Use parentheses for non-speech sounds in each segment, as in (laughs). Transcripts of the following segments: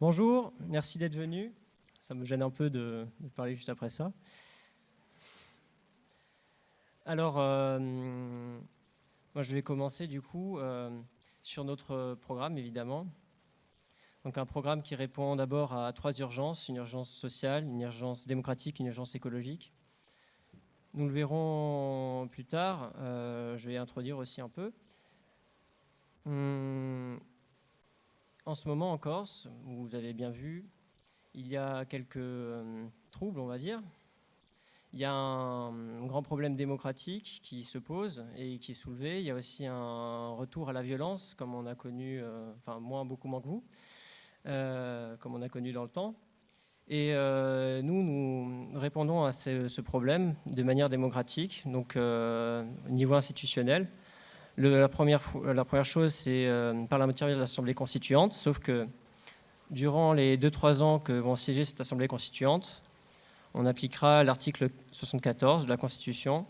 Bonjour, merci d'être venu. Ça me gêne un peu de, parler juste après ça. Alors, euh, moi je vais commencer du coup euh, sur notre programme évidemment. Donc un programme qui répond d'abord à trois urgences, une urgence sociale, une urgence démocratique, une urgence écologique. Nous le verrons plus tard, euh, je vais introduire aussi un peu. Hum, en ce moment en Corse, vous avez bien vu, il y a quelques euh, troubles, on va dire. Il y a un, grand problème démocratique qui se pose et qui est soulevé. Il y a aussi un retour à la violence, comme on a connu, euh, enfin moins, beaucoup moins que vous, comme on a connu dans le temps. Et euh, nous, nous répondons à ce, problème de manière démocratique, donc euh, au niveau institutionnel. La, première, la chose, c'est euh, par l'intermédiaire de l'Assemblée constituante, sauf que durant les 2-3 ans que vont siéger cette Assemblée constituante, on appliquera l'article 74 de la Constitution.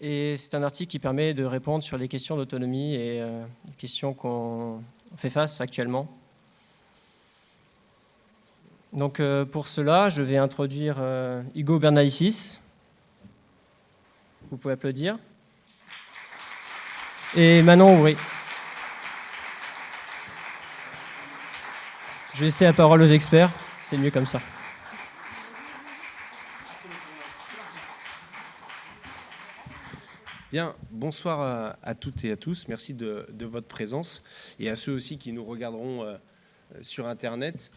Et c'est un article qui permet de répondre sur les questions d'autonomie et les questions qu'on fait face actuellement donc euh, pour cela, je vais introduire euh, Hugo Bernalicis. Vous pouvez applaudir. Et Manon Ouvry. Je vais laisser la parole aux experts, c'est mieux comme ça. Bien, bonsoir à, toutes et à tous. Merci de, votre présence et à ceux aussi qui nous regarderont euh, sur Internet.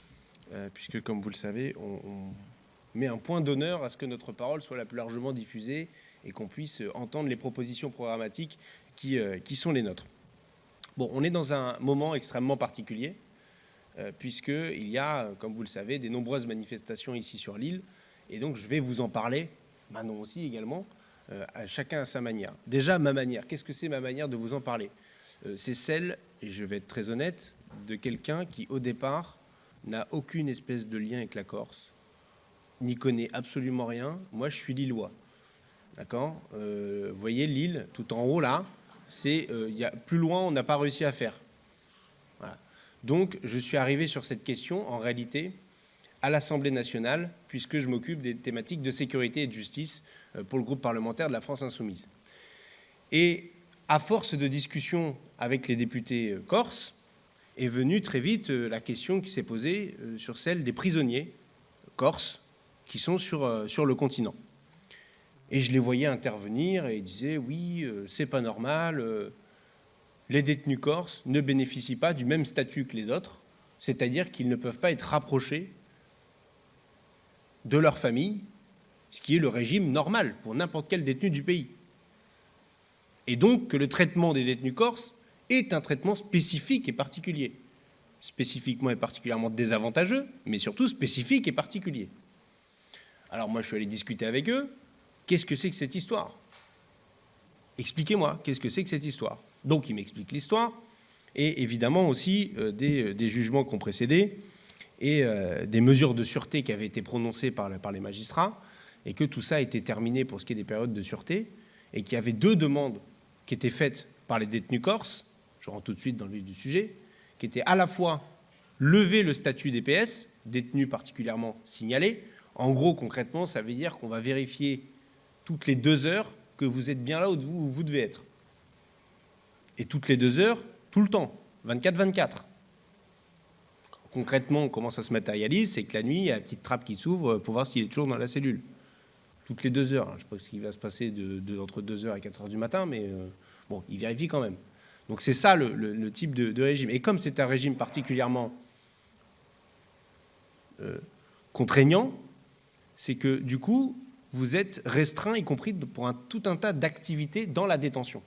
Euh, puisque, comme vous le savez, on, met un point d'honneur à ce que notre parole soit la plus largement diffusée et qu'on puisse entendre les propositions programmatiques qui, euh, qui, sont les nôtres. Bon, on est dans un moment extrêmement particulier, euh, puisqu'il y a, comme vous le savez, des nombreuses manifestations ici sur l'île, et donc je vais vous en parler, Manon aussi également, à chacun à sa manière. Déjà, ma manière, qu'est-ce que c'est ma manière de vous en parler? C'est celle, et je vais être très honnête, de quelqu'un qui, au départ, n'a aucune espèce de lien avec la Corse, n'y connaît absolument rien. Moi, je suis lillois. D'accord? Euh, Vous voyez l'île, tout en haut là, c'est euh, plus loin, on n'a pas réussi à faire. Donc, je suis arrivé sur cette question, en réalité, à l'Assemblée nationale, puisque je m'occupe des thématiques de sécurité et de justice euh, pour le groupe parlementaire de la France insoumise. Et à force de discussions avec les députés corses, est venue très vite euh, la question qui s'est posée euh, sur celle des prisonniers corses qui sont sur, euh, sur le continent. Et je les voyais intervenir et ils disaient « oui, c'est pas normal, les détenus corses ne bénéficient pas du même statut que les autres, c'est-à-dire qu'ils ne peuvent pas être rapprochés de leur famille, ce qui est le régime normal pour n'importe quel détenu du pays. Et donc que le traitement des détenus corses est un traitement spécifique et particulier. Spécifiquement et particulièrement désavantageux, mais surtout spécifique et particulier. Alors moi, je suis allé discuter avec eux. Qu'est-ce que c'est que cette histoire? Expliquez-moi, qu'est-ce que c'est que cette histoire? Donc, ils m'expliquent l'histoire, et évidemment aussi euh, euh, des, jugements qui ont précédé, et euh, des mesures de sûreté qui avaient été prononcées par, les magistrats, et que tout ça été terminé pour ce qui est des périodes de sûreté, et qu'il y avait deux demandes qui étaient faites par les détenus corses, je rentre tout de suite dans le vif du sujet, qui était à la fois lever le statut DPS, détenu particulièrement signalé. En gros, concrètement, ça veut dire qu'on va vérifier toutes les deux heures que vous êtes bien là où vous, devez être. Et toutes les deux heures, tout le temps, 24-24. Concrètement, comment ça se matérialise C'est que la nuit, il y a une petite trappe qui s'ouvre pour voir s'il est toujours dans la cellule. Toutes les deux heures. Je ne sais pas ce qui va se passer entre 2h et 4h du matin, mais euh, bon, il vérifie quand même. Donc c'est ça le, type de, régime. Et comme c'est un régime particulièrement euh, contraignant, c'est que du coup, vous êtes restreint, y compris pour un, tout un tas d'activités dans la détention,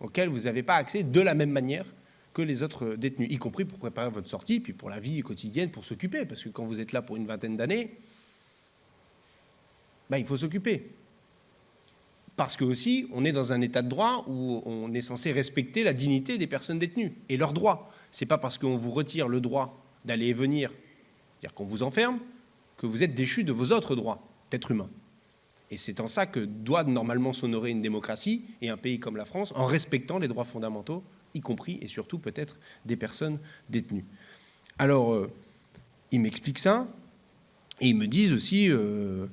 auxquelles vous n'avez pas accès de la même manière que les autres détenus, y compris pour préparer votre sortie, puis pour la vie quotidienne, pour s'occuper, parce que quand vous êtes là pour une vingtaine d'années, ben, il faut s'occuper parce que aussi, on est dans un état de droit où on est censé respecter la dignité des personnes détenues et leurs droits. Ce n'est pas parce qu'on vous retire le droit d'aller et venir, c'est-à-dire qu'on vous enferme, que vous êtes déchu de vos autres droits d'être humain. Et c'est en ça que doit normalement s'honorer une démocratie et un pays comme la France, en respectant les droits fondamentaux, y compris et surtout peut-être des personnes détenues. Alors, euh, ils m'expliquent ça, et ils me disent aussi euh,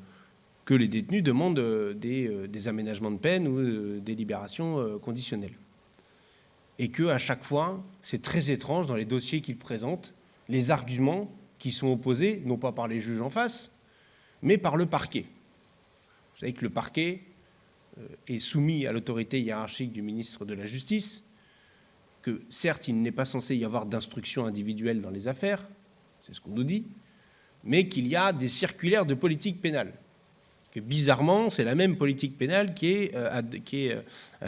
que les détenus demandent euh, des, aménagements de peine ou des libérations conditionnelles. Et qu'à chaque fois, c'est très étrange dans les dossiers qu'ils présentent, les arguments qui sont opposés, non pas par les juges en face, mais par le parquet. Vous savez que le parquet est soumis à l'autorité hiérarchique du ministre de la Justice, que certes, il n'est pas censé y avoir d'instruction individuelle dans les affaires, c'est ce qu'on nous dit, mais qu'il y a des circulaires de politique pénale. Que bizarrement, c'est la même politique pénale qui est, euh, euh,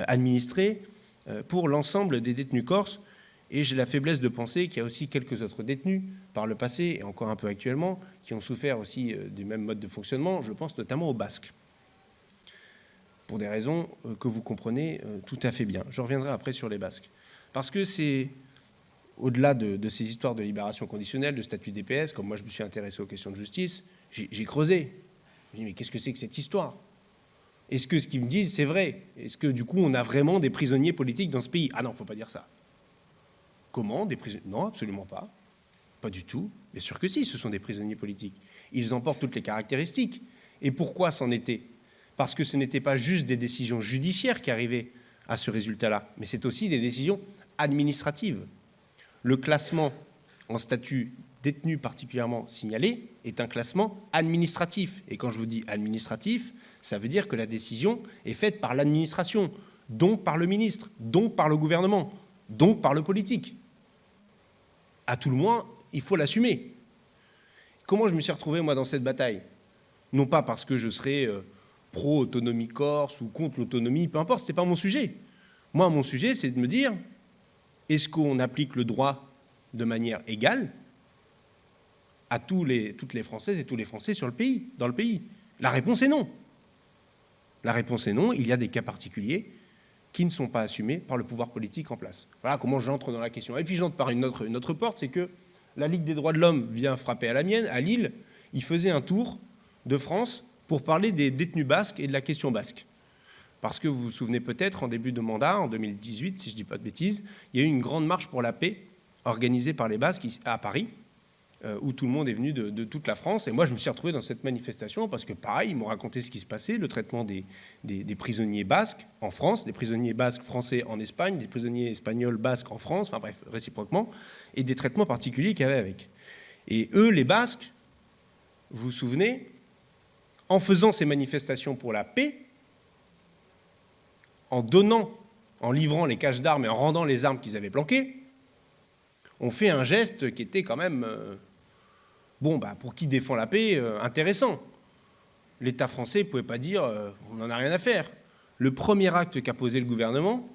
administrée euh, pour l'ensemble des détenus corses. Et j'ai la faiblesse de penser qu'il y a aussi quelques autres détenus par le passé, et encore un peu actuellement, qui ont souffert aussi du même mode de fonctionnement. Je pense notamment aux Basques, pour des raisons que vous comprenez tout à fait bien. Je reviendrai après sur les Basques. Parce que c'est, au-delà de, ces histoires de libération conditionnelle, de statut DPS, comme moi je me suis intéressé aux questions de justice, j'ai creusé. Je me dit, mais qu'est-ce que c'est que cette histoire? Est-ce que ce qu'ils me disent, c'est vrai? Est-ce que du coup, on a vraiment des prisonniers politiques dans ce pays? Ah non, faut pas dire ça. Comment des prisonniers? Non, absolument pas. Pas du tout. Bien sûr que si, ce sont des prisonniers politiques. Ils en portent toutes les caractéristiques. Et pourquoi c'en était? Parce que ce n'était pas juste des décisions judiciaires qui arrivaient à ce résultat-là, mais c'est aussi des décisions administrative. Le classement en statut détenu particulièrement signalé est un classement administratif. Et quand je vous dis administratif, ça veut dire que la décision est faite par l'administration, donc par le ministre, donc par le gouvernement, donc par le politique. À tout le moins, il faut l'assumer. Comment je me suis retrouvé, moi, dans cette bataille? Non pas parce que je serais euh, pro-autonomie corse ou contre l'autonomie, peu importe, ce n'était pas mon sujet. Moi, mon sujet, c'est de me dire, est-ce qu'on applique le droit de manière égale à toutes les Françaises et tous les Français dans le pays? La réponse est non. La réponse est non. Il y a des cas particuliers qui ne sont pas assumés par le pouvoir politique en place. Voilà comment j'entre dans la question. Et puis j'entre par une autre porte, c'est que la Ligue des droits de l'homme vient frapper à la mienne, à Lille. Il faisait un tour de France pour parler des détenus basques et de la question basque. Parce que vous vous souvenez peut-être, en début de mandat, en 2018, si je ne dis pas de bêtises, il y a eu une grande marche pour la paix organisée par les Basques à Paris, euh, où tout le monde est venu de, toute la France. Et moi, je me suis retrouvé dans cette manifestation parce que, pareil, ils m'ont raconté ce qui se passait, le traitement des, prisonniers basques en France, des prisonniers basques français en Espagne, des prisonniers espagnols basques en France, enfin bref, réciproquement, et des traitements particuliers qu'il y avait avec. Et eux, les Basques, vous vous souvenez, en faisant ces manifestations pour la paix, en donnant, en livrant les caches d'armes et en rendant les armes qu'ils avaient planquées, ont fait un geste qui était quand même, euh, bon, bah, pour qui défend la paix, euh, intéressant. L'État français ne pouvait pas dire euh, on n'en a rien à faire. Le premier acte qu'a posé le gouvernement,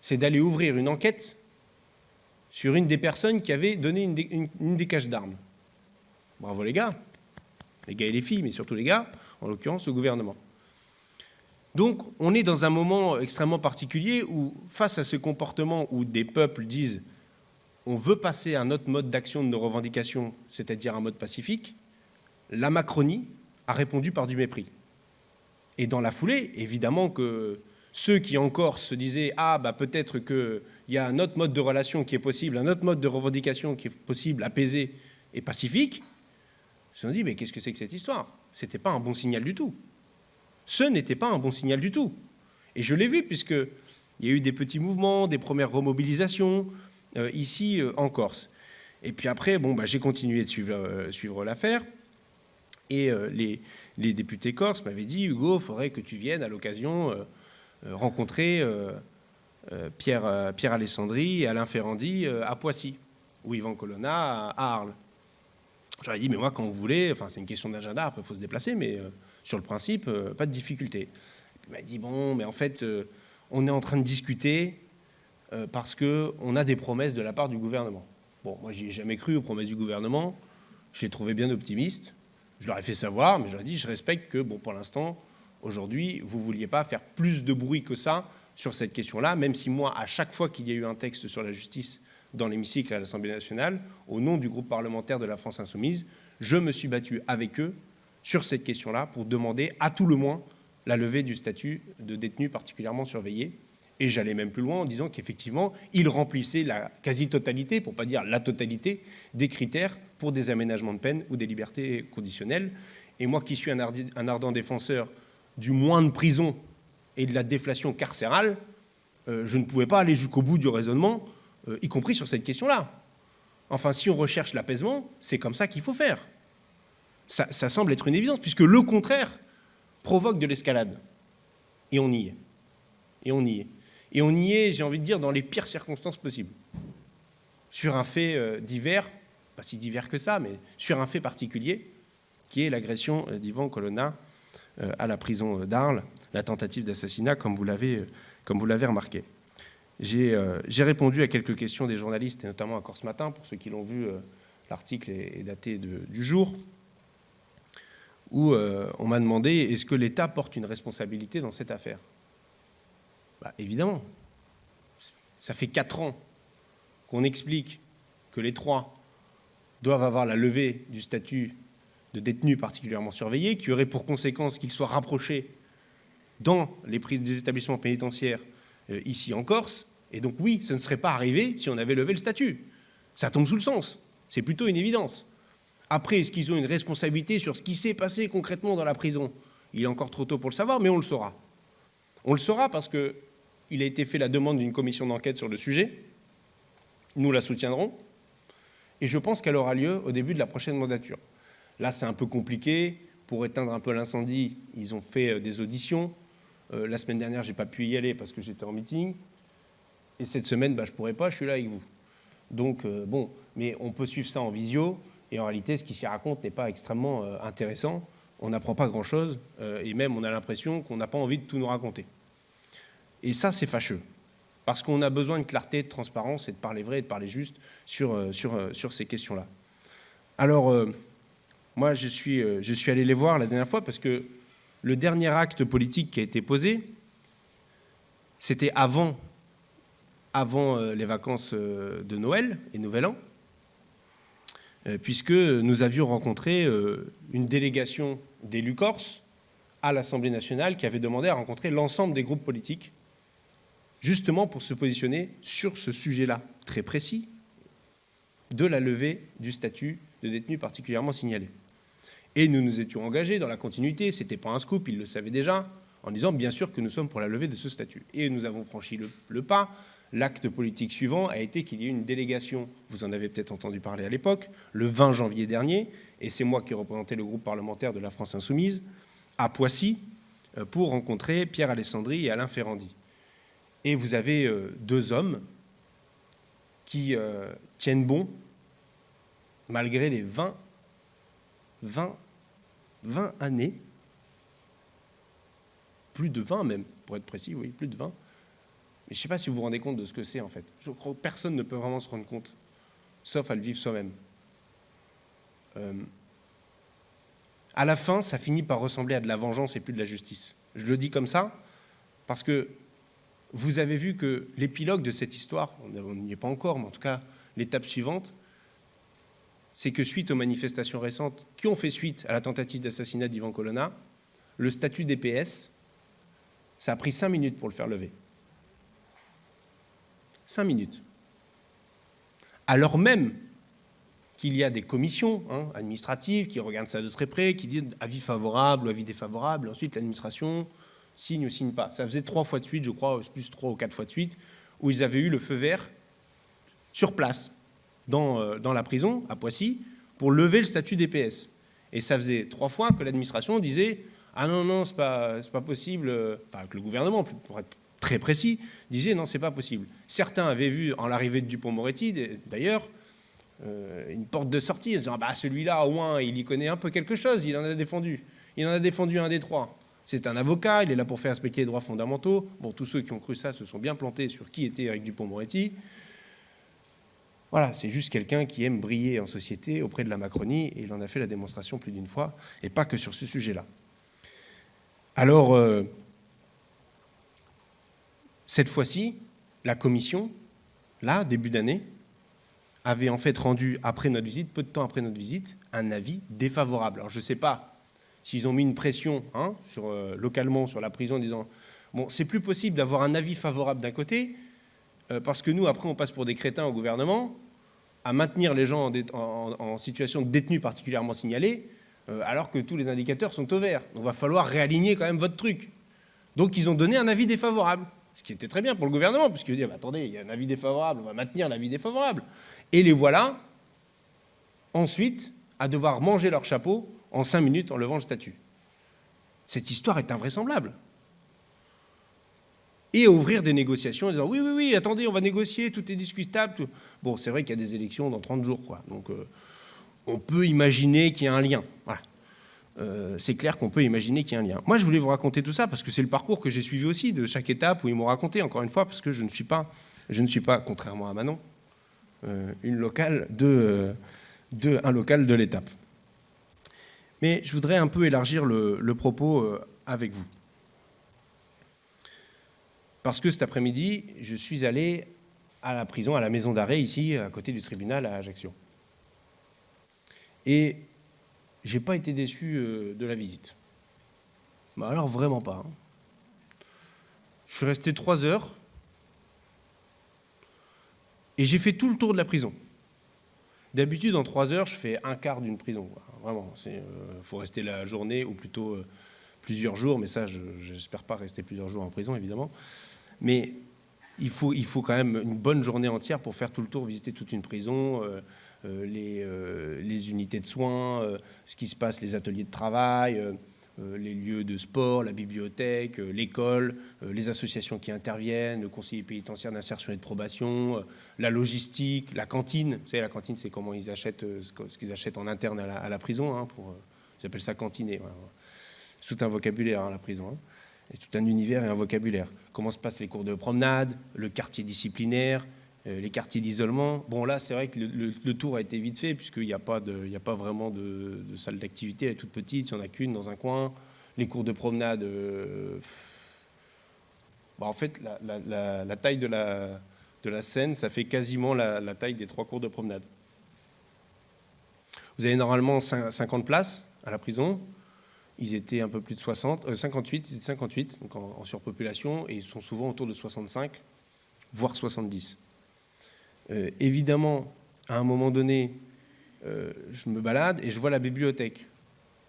c'est d'aller ouvrir une enquête sur une des personnes qui avait donné une une des caches d'armes. Bravo les gars, les gars et les filles, mais surtout les gars, en l'occurrence au gouvernement. Donc on est dans un moment extrêmement particulier où, face à ce comportement où des peuples disent on veut passer à un autre mode d'action de nos revendications, c'est-à-dire un mode pacifique, la Macronie a répondu par du mépris. Et dans la foulée, évidemment que ceux qui encore se disaient « Ah, bah, peut-être qu'il y a un autre mode de relation qui est possible, un autre mode de revendication qui est possible, apaisé et pacifique », se sont dit « Mais qu'est-ce que c'est que cette histoire ?» Ce n'était pas un bon signal du tout ce n'était pas un bon signal du tout. Et je l'ai vu, puisqu'il y a eu des petits mouvements, des premières remobilisations, euh, ici euh, en Corse. Et puis après, bon, bah, j'ai continué de suivre, euh, l'affaire. Et les, les, députés corses m'avaient dit, Hugo, il faudrait que tu viennes à l'occasion rencontrer Pierre, Pierre Alessandri et Alain Ferrandi à Poissy, ou Yvan Colonna à Arles. J'aurais dit, mais moi, quand vous voulez, enfin, c'est une question d'agenda, après, il faut se déplacer, mais sur le principe, euh, pas de difficulté. Il m'a dit, bon, mais en fait, euh, on est en train de discuter euh, parce qu'on a des promesses de la part du gouvernement. Bon, moi, j'y ai jamais cru aux promesses du gouvernement. Je l'ai trouvé bien optimiste. Je leur ai fait savoir, mais je leur ai dit, je respecte que, bon, pour l'instant, aujourd'hui, vous ne vouliez pas faire plus de bruit que ça sur cette question-là, même si moi, à chaque fois qu'il y a eu un texte sur la justice dans l'hémicycle à l'Assemblée nationale, au nom du groupe parlementaire de la France Insoumise, je me suis battu avec eux sur cette question-là pour demander à tout le moins la levée du statut de détenu particulièrement surveillé Et j'allais même plus loin en disant qu'effectivement, il remplissait la quasi-totalité, pour ne pas dire la totalité, des critères pour des aménagements de peine ou des libertés conditionnelles. Et moi qui suis un ardent défenseur du moins de prison et de la déflation carcérale, euh, je ne pouvais pas aller jusqu'au bout du raisonnement, euh, y compris sur cette question-là. Enfin, si on recherche l'apaisement, c'est comme ça qu'il faut faire. Ça, semble être une évidence, puisque le contraire provoque de l'escalade. Et on y est. Et on y est. Et on y est, j'ai envie de dire, dans les pires circonstances possibles. Sur un fait euh, divers, pas si divers que ça, mais sur un fait particulier, qui est l'agression euh, d'Ivan Colonna à la prison d'Arles, la tentative d'assassinat, comme vous l'avez remarqué. J'ai répondu à quelques questions des journalistes, et notamment encore ce matin, pour ceux qui l'ont vu, l'article est, daté du jour, où on m'a demandé est-ce que l'État porte une responsabilité dans cette affaire? Bah, Évidemment. Ça fait quatre ans qu'on explique que les trois doivent avoir la levée du statut de détenu particulièrement surveillé, qui aurait pour conséquence qu'ils soient rapprochés dans les prises des établissements pénitentiaires euh, ici en Corse. Et donc oui, ça ne serait pas arrivé si on avait levé le statut. Ça tombe sous le sens. C'est plutôt une évidence. Après, est-ce qu'ils ont une responsabilité sur ce qui s'est passé concrètement dans la prison? Il est encore trop tôt pour le savoir, mais on le saura. On le saura parce que il a été fait la demande d'une commission d'enquête sur le sujet. Nous la soutiendrons. Et je pense qu'elle aura lieu au début de la prochaine mandature. Là, c'est un peu compliqué. Pour éteindre un peu l'incendie, ils ont fait euh, des auditions. Euh, la semaine dernière, je n'ai pas pu y aller parce que j'étais en meeting. Et cette semaine, bah, je ne pourrai pas, je suis là avec vous. Donc, euh, bon, mais on peut suivre ça en visio. Et en réalité, ce qui s'y raconte n'est pas extrêmement intéressant. On n'apprend pas grand-chose. et même, on a l'impression qu'on n'a pas envie de tout nous raconter. Et ça, c'est fâcheux. Parce qu'on a besoin de clarté, de transparence et de parler vrai et de parler juste sur, euh, sur, euh, sur ces questions-là. Alors, euh, moi, je suis, je suis allé les voir la dernière fois parce que le dernier acte politique qui a été posé, c'était avant, avant les vacances de Noël et Nouvel An, puisque nous avions rencontré une délégation d'élus corses à l'Assemblée nationale qui avait demandé à rencontrer l'ensemble des groupes politiques justement pour se positionner sur ce sujet-là très précis de la levée du statut de détenu particulièrement signalé. Et nous nous étions engagés dans la continuité, ce n'était pas un scoop, ils le savaient déjà, en disant bien sûr que nous sommes pour la levée de ce statut. Et nous avons franchi le, pas. L'acte politique suivant a été qu'il y ait une délégation, vous en avez peut-être entendu parler à l'époque, le 20 janvier dernier, et c'est moi qui représentais le groupe parlementaire de la France Insoumise, à Poissy, euh, pour rencontrer Pierre Alessandri et Alain Ferrandi. Et vous avez euh, deux hommes qui euh, tiennent bon malgré les 20, 20, 20 années, plus de 20 même, pour être précis, oui, plus de 20. Mais je ne sais pas si vous vous rendez compte de ce que c'est en fait. Je crois que personne ne peut vraiment se rendre compte, sauf à le vivre soi-même. Euh, à la fin, ça finit par ressembler à de la vengeance et plus de la justice. Je le dis comme ça parce que vous avez vu que l'épilogue de cette histoire, on n'y est pas encore, mais en tout cas l'étape suivante, c'est que suite aux manifestations récentes qui ont fait suite à la tentative d'assassinat d'Ivan Colonna, le statut DPS, ça a pris cinq minutes pour le faire lever. Cinq minutes. Alors même qu'il y a des commissions hein, administratives qui regardent ça de très près, qui disent avis favorable ou avis défavorable, ensuite l'administration signe ou signe pas. Ça faisait trois fois de suite, je crois, plus trois ou quatre fois de suite, où ils avaient eu le feu vert sur place, dans, euh, dans la prison, à Poissy, pour lever le statut DPS. Et ça faisait trois fois que l'administration disait « Ah non, non, c'est pas, pas possible euh, », enfin que le gouvernement, pour être très précis, disait « Non, c'est pas possible ». Certains avaient vu en l'arrivée de Dupont-Moretti, d'ailleurs, euh, une porte de sortie, en disant ah bah, celui-là, au moins, il y connaît un peu quelque chose, il en a défendu. Il en a défendu un des trois. C'est un avocat, il est là pour faire respecter les droits fondamentaux. Bon, tous ceux qui ont cru ça se sont bien plantés sur qui était Eric Dupont-Moretti. Voilà, c'est juste quelqu'un qui aime briller en société auprès de la Macronie, et il en a fait la démonstration plus d'une fois, et pas que sur ce sujet-là. Alors, euh, cette fois-ci, la commission, là, début d'année, avait en fait rendu, après notre visite, peu de temps après notre visite, un avis défavorable. Alors je ne sais pas s'ils ont mis une pression hein, sur, euh, localement sur la prison en disant Bon, c'est plus possible d'avoir un avis favorable d'un côté, euh, parce que nous, après, on passe pour des crétins au gouvernement, à maintenir les gens en, situation de détenus particulièrement signalés, euh, alors que tous les indicateurs sont au vert. On va falloir réaligner quand même votre truc. Donc ils ont donné un avis défavorable, ce qui était très bien pour le gouvernement, puisqu'il dit, attendez, il y a un avis défavorable, on va maintenir l'avis défavorable. Et les voilà, ensuite, à devoir manger leur chapeau en cinq minutes en levant le statut. Cette histoire est invraisemblable et ouvrir des négociations en disant oui, oui, oui, attendez, on va négocier, tout est discutable. Bon, c'est vrai qu'il y a des élections dans 30 jours, quoi. Donc, euh, on peut imaginer qu'il y a un lien. Voilà. Euh, c'est clair qu'on peut imaginer qu'il y a un lien. Moi, je voulais vous raconter tout ça parce que c'est le parcours que j'ai suivi aussi de chaque étape où ils m'ont raconté, encore une fois, parce que je ne suis pas, je ne suis pas contrairement à Manon, euh, une locale de, de, un local de l'étape. Mais je voudrais un peu élargir le, le propos avec vous. Parce que cet après-midi, je suis allé à la prison, à la maison d'arrêt, ici, à côté du tribunal à Ajaccio. Et j'ai pas été déçu euh, de la visite. Bah alors vraiment pas. Hein. Je suis resté trois heures et j'ai fait tout le tour de la prison. D'habitude, en trois heures, je fais un quart d'une prison. Vraiment, il euh, faut rester la journée ou plutôt euh, plusieurs jours, mais ça, je n'espère pas rester plusieurs jours en prison, évidemment. Mais il faut, il faut quand même une bonne journée entière pour faire tout le tour, visiter toute une prison, les, euh, les, unités de soins, ce qui se passe, les ateliers de travail, les lieux de sport, la bibliothèque, l'école, les associations qui interviennent, le conseiller pénitentiaire d'insertion et de probation, la logistique, la cantine. Vous savez, la cantine, c'est comment ils achètent ce qu'ils achètent en interne à la, prison. Hein, pour, ils appellent ça cantiner. C'est tout un vocabulaire, hein, la prison. Hein. C'est tout un univers et un vocabulaire comment se passent les cours de promenade, le quartier disciplinaire, euh, les quartiers d'isolement. Bon, là, c'est vrai que le, tour a été vite fait, puisqu'il n'y a, pas vraiment de, salle d'activité, elle est toute petite, il n'y en a qu'une dans un coin. Les cours de promenade, euh, bah, en fait, la, taille de la, de scène, ça fait quasiment la, taille des trois cours de promenade. Vous avez normalement 50 places à la prison ils étaient un peu plus de 60, 58, ils 58, donc en, surpopulation, et ils sont souvent autour de 65, voire 70. Euh, évidemment, à un moment donné, euh, je me balade et je vois la bibliothèque.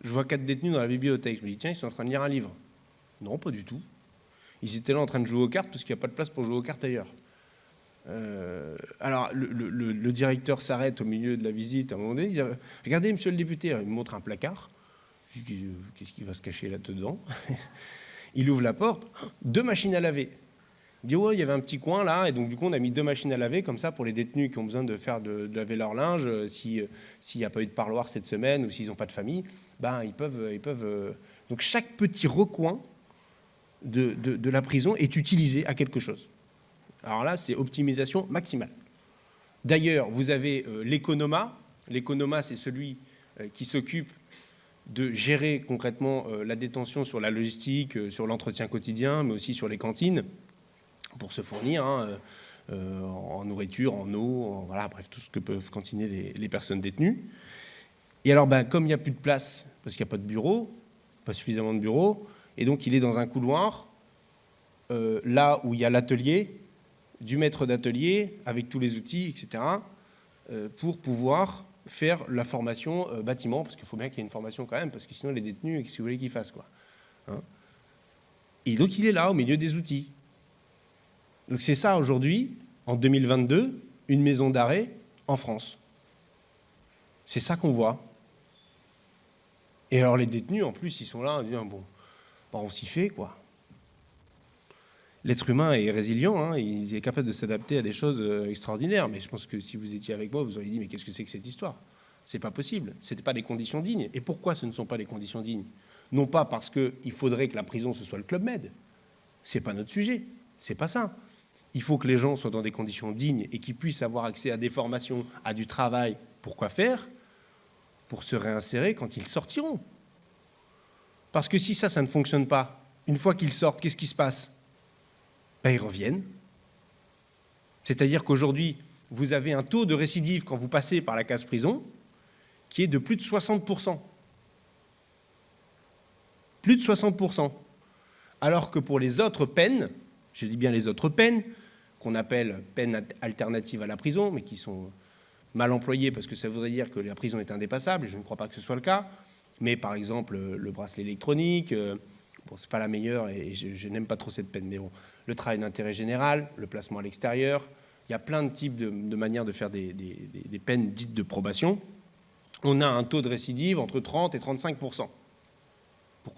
Je vois quatre détenus dans la bibliothèque. Je me dis, tiens, ils sont en train de lire un livre. Non, pas du tout. Ils étaient là en train de jouer aux cartes parce qu'il n'y a pas de place pour jouer aux cartes ailleurs. Euh, alors, le, directeur s'arrête au milieu de la visite à un moment donné. Il dit, regardez, monsieur le député, il me montre un placard. Qu'est-ce qui va se cacher là-dedans? (laughs) Il ouvre la porte, deux machines à laver. Ouais, il y avait un petit coin là, et donc du coup on a mis deux machines à laver comme ça pour les détenus qui ont besoin de faire de, laver leur linge, euh, euh, s'il n'y a pas eu de parloir cette semaine ou s'ils n'ont pas de famille, ben ils peuvent ils peuvent. Euh, donc chaque petit recoin de, de, la prison est utilisé à quelque chose. Alors là, c'est optimisation maximale. D'ailleurs, vous avez l'économa. L'économa, c'est celui qui s'occupe de gérer concrètement euh, la détention sur la logistique, euh, sur l'entretien quotidien, mais aussi sur les cantines, pour se fournir hein, euh, en nourriture, en eau, voilà, bref, tout ce que peuvent cantiner les, personnes détenues. Et alors, ben, comme il n'y a plus de place, parce qu'il n'y a pas de bureau, pas suffisamment de bureaux, et donc il est dans un couloir, là où il y a l'atelier, du maître d'atelier, avec tous les outils, etc., pour pouvoir faire la formation euh, bâtiment, parce qu'il faut bien qu'il y ait une formation quand même, parce que sinon les détenus, qu'est-ce que vous voulez qu'ils fassent quoi hein? Et donc il est là, au milieu des outils. Donc c'est ça aujourd'hui, en 2022, une maison d'arrêt en France. C'est ça qu'on voit. Et alors les détenus, en plus, ils sont là en disant, bon, bah, on s'y fait, quoi. L'être humain est résilient, hein, il est capable de s'adapter à des choses euh, extraordinaires. Mais je pense que si vous étiez avec moi, vous auriez dit, mais qu'est-ce que c'est que cette histoire? C'est pas possible, ce n'était pas des conditions dignes. Et pourquoi ce ne sont pas des conditions dignes? Non pas parce qu'il faudrait que la prison, ce soit le Club Med. C'est pas notre sujet, c'est pas ça. Il faut que les gens soient dans des conditions dignes et qu'ils puissent avoir accès à des formations, à du travail. Pourquoi faire? Pour se réinsérer quand ils sortiront. Parce que si ça, ça ne fonctionne pas, une fois qu'ils sortent, qu'est-ce qui se passe? Ben, ils reviennent. C'est-à-dire qu'aujourd'hui, vous avez un taux de récidive quand vous passez par la case prison qui est de plus de 60%. Plus de 60%. Alors que pour les autres peines, je dis bien les autres peines, qu'on appelle peines alternatives à la prison, mais qui sont mal employées parce que ça voudrait dire que la prison est indépassable, et je ne crois pas que ce soit le cas. Mais par exemple, le bracelet électronique, euh, bon, c'est pas la meilleure, et je, n'aime pas trop cette peine, mais bon, le travail d'intérêt général, le placement à l'extérieur, il y a plein de types de, manières de faire des, peines dites de probation. On a un taux de récidive entre 30 et 35 Pourquoi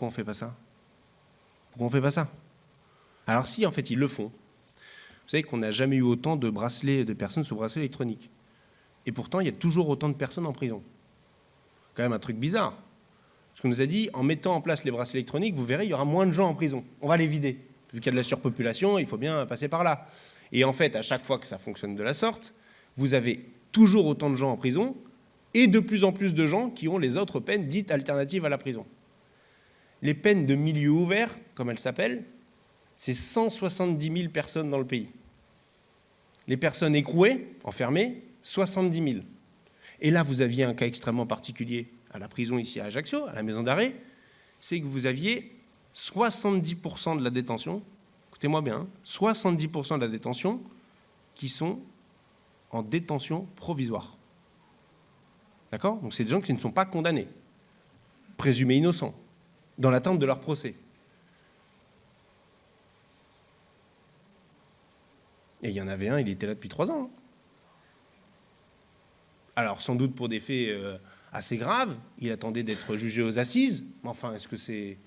on ne fait pas ça? Pourquoi on ne fait pas ça? Alors si, en fait, ils le font, savez qu'on n'a jamais eu autant de bracelets de personnes sous bracelet électronique. Et pourtant, il y a toujours autant de personnes en prison. Quand même un truc bizarre. Parce qu'on nous a dit, en mettant en place les bracelets électroniques, vous verrez, il y aura moins de gens en prison. On va les vider. Vu qu'il y a de la surpopulation, il faut bien passer par là. Et en fait, à chaque fois que ça fonctionne de la sorte, vous avez toujours autant de gens en prison et de plus en plus de gens qui ont les autres peines dites alternatives à la prison. Les peines de milieu ouvert, comme elles s'appellent, c'est 170 000 personnes dans le pays. Les personnes écrouées, enfermées, 70 000. Et là, vous aviez un cas extrêmement particulier à la prison ici à Ajaccio, à la maison d'arrêt, c'est que vous aviez 70% de la détention, écoutez-moi bien, 70% hein, de la détention qui sont en détention provisoire. D'accord? Donc c'est des gens qui ne sont pas condamnés, présumés innocents, dans l'attente de leur procès. Et il y en avait un, il était là depuis trois ans. Hein. Alors, sans doute pour des faits euh, assez graves, il attendait d'être jugé aux assises, mais enfin, est-ce que c'est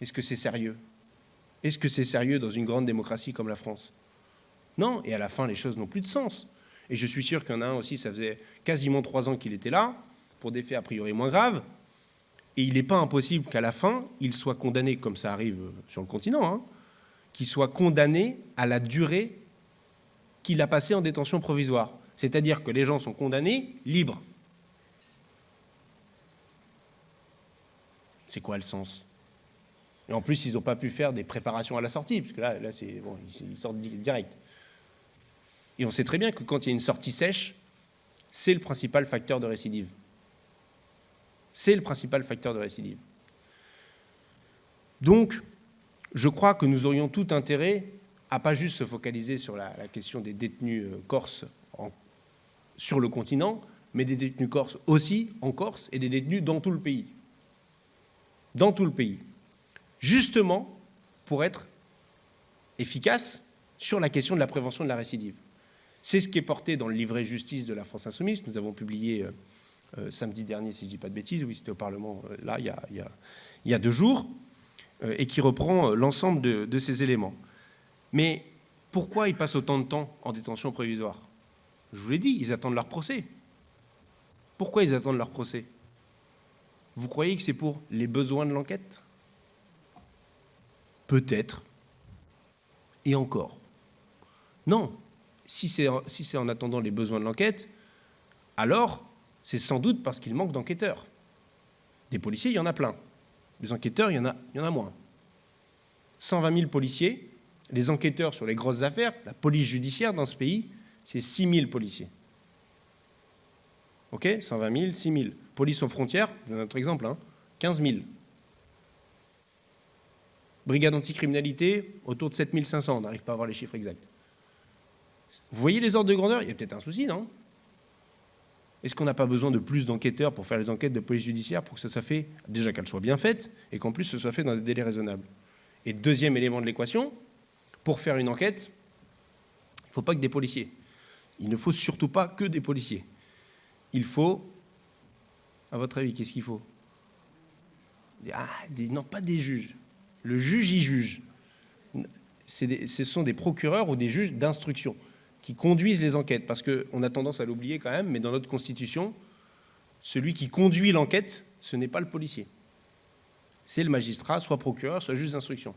est -ce c'est sérieux? Est-ce que c'est sérieux dans une grande démocratie comme la France? Non, et à la fin, les choses n'ont plus de sens. Et je suis sûr qu'il y en a un aussi, ça faisait quasiment trois ans qu'il était là, pour des faits a priori moins graves, et il n'est pas impossible qu'à la fin, il soit condamné, comme ça arrive sur le continent, hein, qu'il soit condamné à la durée qu'il a passé en détention provisoire. C'est-à-dire que les gens sont condamnés libres. C'est quoi le sens? Et en plus, ils n'ont pas pu faire des préparations à la sortie, puisque là, là ils sortent direct. Et on sait très bien que quand il y a une sortie sèche, c'est le principal facteur de récidive. C'est le principal facteur de récidive. Donc, je crois que nous aurions tout intérêt à pas juste se focaliser sur la, question des détenus euh, corses sur le continent, mais des détenus corses aussi en Corse et des détenus dans tout le pays. Dans tout le pays. Justement pour être efficace sur la question de la prévention de la récidive. C'est ce qui est porté dans le livret justice de la France Insoumise. Nous avons publié euh, euh, samedi dernier, si je ne dis pas de bêtises, oui, c'était au Parlement, là, il y, a, deux jours, et qui reprend l'ensemble de ces éléments. Mais pourquoi ils passent autant de temps en détention provisoire? Je vous l'ai dit, ils attendent leur procès. Pourquoi ils attendent leur procès? Vous croyez que c'est pour les besoins de l'enquête? Peut-être. Et encore. Non. Si c'est en attendant les besoins de l'enquête, alors c'est sans doute parce qu'il manque d'enquêteurs. Des policiers, il y en a plein. Des enquêteurs, il y en a moins. 120 000 policiers, les enquêteurs sur les grosses affaires, la police judiciaire dans ce pays, c'est 6 000 policiers. OK 120 000, 6 000. Police aux frontières, notre exemple, hein, 15 000. Brigade anticriminalité, autour de 7 500. On n'arrive pas à avoir les chiffres exacts. Vous voyez les ordres de grandeur? Il y a peut-être un souci, non? Est-ce qu'on n'a pas besoin de plus d'enquêteurs pour faire les enquêtes de police judiciaire pour que ça soit fait, déjà qu'elles soient bien faites, et qu'en plus ce soit fait dans des délais raisonnables Et deuxième élément de l'équation, pour faire une enquête, il ne faut pas que des policiers. Il ne faut surtout pas que des policiers. Il faut, à votre avis, qu'est-ce qu'il faut? Ah, Non, pas des juges. Le juge, il juge. ce sont des procureurs ou des juges d'instruction qui conduisent les enquêtes, parce qu'on a tendance à l'oublier quand même, mais dans notre Constitution, celui qui conduit l'enquête, ce n'est pas le policier. C'est le magistrat, soit procureur, soit juge d'instruction.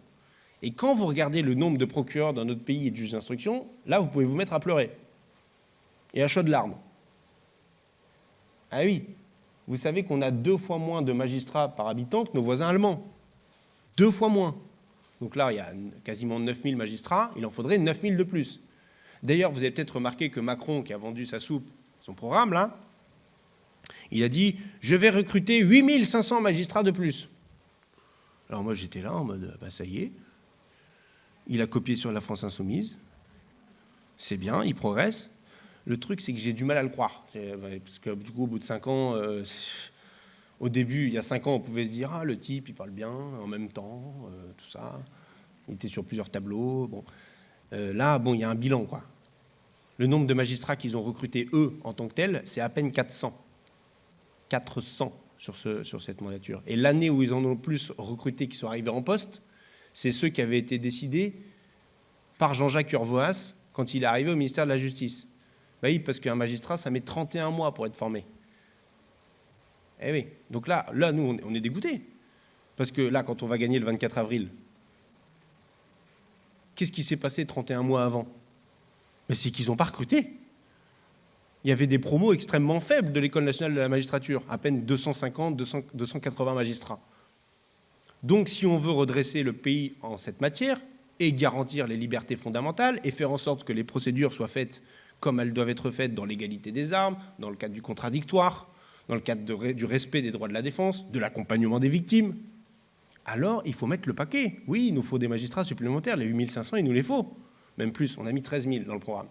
Et quand vous regardez le nombre de procureurs dans notre pays et de juges d'instruction, là, vous pouvez vous mettre à pleurer. Et à chaud de larmes. Ah oui, vous savez qu'on a deux fois moins de magistrats par habitant que nos voisins allemands. Deux fois moins. Donc là, il y a quasiment 9000 magistrats, il en faudrait 9000 de plus. D'ailleurs, vous avez peut-être remarqué que Macron, qui a vendu sa soupe, son programme, là, il a dit « je vais recruter 8500 magistrats de plus ». Alors moi, j'étais là en mode bah, « ça y est, Il a copié sur la France insoumise. C'est bien, il progresse. Le truc, c'est que j'ai du mal à le croire. Parce que du coup, au bout de cinq ans, euh, au début, il y a cinq ans, on pouvait se dire Ah, le type, il parle bien, en même temps, euh, tout ça. Il était sur plusieurs tableaux. Bon. Euh, là, bon, il y a un bilan, quoi. Le nombre de magistrats qu'ils ont recrutés, eux, en tant que tels, c'est à peine 400. 400 sur, ce, sur cette mandature. Et l'année où ils en ont le plus recruté qui sont arrivés en poste, c'est ceux qui avaient été décidés par Jean-Jacques Urvoas quand il est arrivé au ministère de la Justice. Bah oui, parce qu'un magistrat, ça met 31 mois pour être formé. Eh oui. Donc là, là nous, on est dégoûtés. Parce que là, quand on va gagner le 24 avril, qu'est-ce qui s'est passé 31 mois avant? C'est qu'ils n'ont pas recruté. Il y avait des promos extrêmement faibles de l'École nationale de la magistrature, à peine 250, 280 magistrats. Donc si on veut redresser le pays en cette matière, et garantir les libertés fondamentales, et faire en sorte que les procédures soient faites comme elles doivent être faites dans l'égalité des armes, dans le cadre du contradictoire, dans le cadre du respect des droits de la défense, de l'accompagnement des victimes, alors il faut mettre le paquet. Oui, il nous faut des magistrats supplémentaires, les 8500, il nous les faut. Même plus, on a mis 13 000 dans le programme.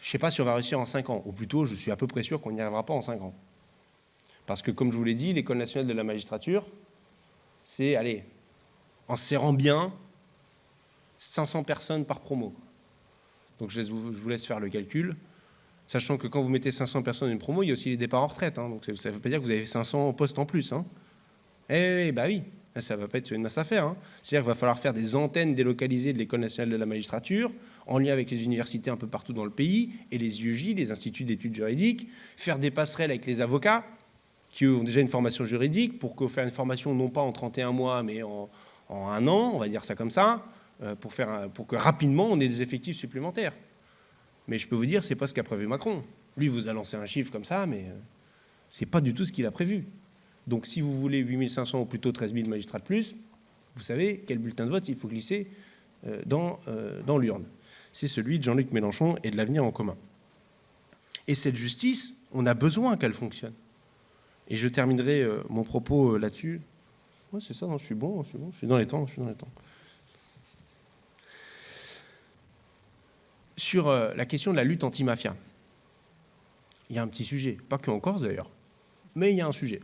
Je ne sais pas si on va réussir en 5 ans, ou plutôt je suis à peu près sûr qu'on n'y arrivera pas en 5 ans. Parce que comme je vous l'ai dit, l'École nationale de la magistrature, c'est, allez, en serrant bien, 500 personnes par promo. Donc je vous laisse faire le calcul, sachant que quand vous mettez 500 personnes dans une promo, il y a aussi les départs en retraite. Hein. donc ça ne veut pas dire que vous avez 500 postes en plus. Hein. Eh bah oui, ça ne va pas être une masse à faire. Hein. C'est-à-dire qu'il va falloir faire des antennes délocalisées de l'École nationale de la magistrature, en lien avec les universités un peu partout dans le pays, et les IEJ, les instituts d'études juridiques, faire des passerelles avec les avocats, qui ont déjà une formation juridique, pour faire une formation non pas en 31 mois, mais en, un an, on va dire ça comme ça, euh, pour, faire pour que rapidement on ait des effectifs supplémentaires. Mais je peux vous dire, ce n'est pas ce qu'a prévu Macron. Lui vous a lancé un chiffre comme ça, mais euh, ce n'est pas du tout ce qu'il a prévu. Donc si vous voulez 8500 ou plutôt 13 000 magistrats de plus, vous savez quel bulletin de vote il faut glisser euh, dans l'urne. C'est celui de Jean-Luc Mélenchon et de l'avenir en commun. Et cette justice, on a besoin qu'elle fonctionne. Et je terminerai mon propos là-dessus. Oui, c'est ça, non, je suis bon, je suis bon, je suis dans les temps, je suis dans les temps. sur euh, la question de la lutte anti-mafia. Il y a un petit sujet, pas que en Corse d'ailleurs, mais il y a un sujet.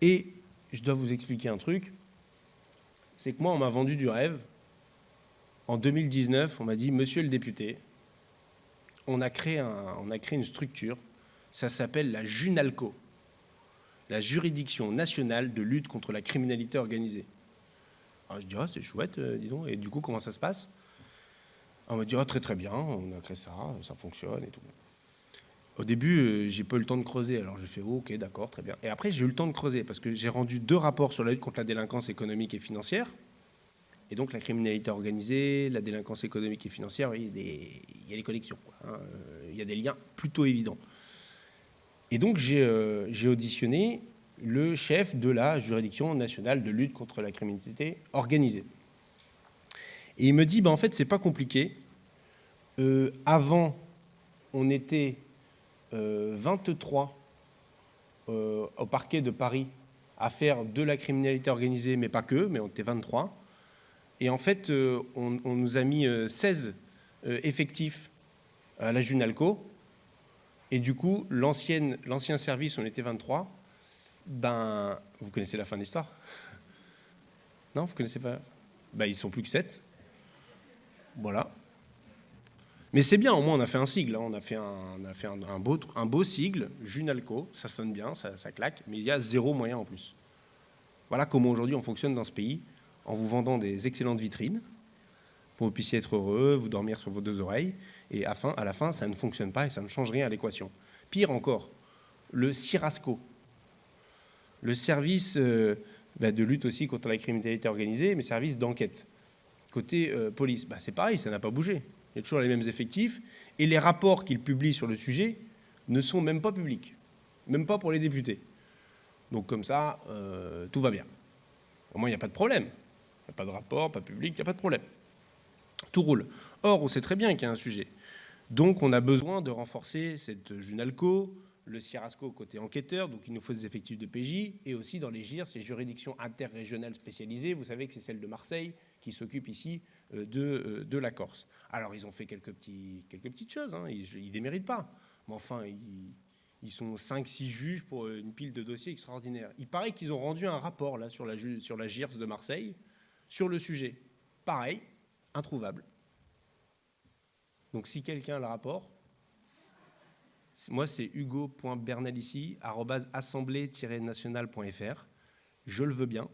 Et je dois vous expliquer un truc, c'est que moi, on m'a vendu du rêve. En 2019, on m'a dit, monsieur le député, on a créé une structure, ça s'appelle la JUNALCO, la Juridiction nationale de lutte contre la criminalité organisée. Alors je dis, ah, c'est chouette, euh, et du coup, comment ça se passe? On m'a dit, très très bien, on a créé ça, ça fonctionne et tout. Au début, euh, j'ai pas eu le temps de creuser, alors j'ai fait oh, ok, d'accord, très bien. Et après, j'ai eu le temps de creuser parce que j'ai rendu deux rapports sur la lutte contre la délinquance économique et financière. Et donc la criminalité organisée, la délinquance économique et financière, il y a des, connexions, hein. il y a des liens plutôt évidents. Et donc j'ai euh, auditionné le chef de la juridiction nationale de lutte contre la criminalité organisée. Et il me dit, bah, en fait, c'est pas compliqué. Euh, avant, on était 23 euh, euh, au parquet de Paris à faire de la criminalité organisée, mais pas que, mais on était 23. Et en fait, on, nous a mis 16 effectifs à la Junalco. Et du coup, l'ancien service, on était 23. Ben, vous connaissez la fin de l'histoire? Non, vous connaissez pas? Ben, Ils sont plus que 7. Voilà. Mais c'est bien, au moins on a fait un sigle, hein. on a fait un beau sigle, Junalco, ça sonne bien, ça, claque, mais il y a zéro moyen en plus. Voilà comment aujourd'hui on fonctionne dans ce pays, en vous vendant des excellentes vitrines, pour que vous puissiez être heureux, vous dormir sur vos deux oreilles, et à, la fin, ça ne fonctionne pas et ça ne change rien à l'équation. Pire encore, le CIRASCO, le service euh, bah, de lutte aussi contre la criminalité organisée, mais service d'enquête côté euh, police. Bah, c'est pareil, ça n'a pas bougé. Il y a toujours les mêmes effectifs. Et les rapports qu'ils publient sur le sujet ne sont même pas publics, même pas pour les députés. Donc comme ça, euh, tout va bien. Au moins, il n'y a pas de problème. Il n'y a pas de rapport, pas public, il n'y a pas de problème. Tout roule. Or, on sait très bien qu'il y a un sujet. Donc, on a besoin de renforcer cette Junalco, le CIRASCO côté enquêteur, donc il nous faut des effectifs de PJ, et aussi dans les GIR, ces juridictions interrégionales spécialisées. Vous savez que c'est celle de Marseille qui s'occupe ici euh, de, euh, de, la Corse. Alors ils ont fait quelques, petites choses, hein, ils ne déméritent pas. Mais enfin, ils, sont 5-6 juges pour une pile de dossiers extraordinaires. Il paraît qu'ils ont rendu un rapport là, sur, la, sur la GIRS de Marseille sur le sujet. Pareil, introuvable. Donc si quelqu'un a le rapport, moi, c'est hugo.bernalici.assemblée-nationale.fr. Je le veux bien.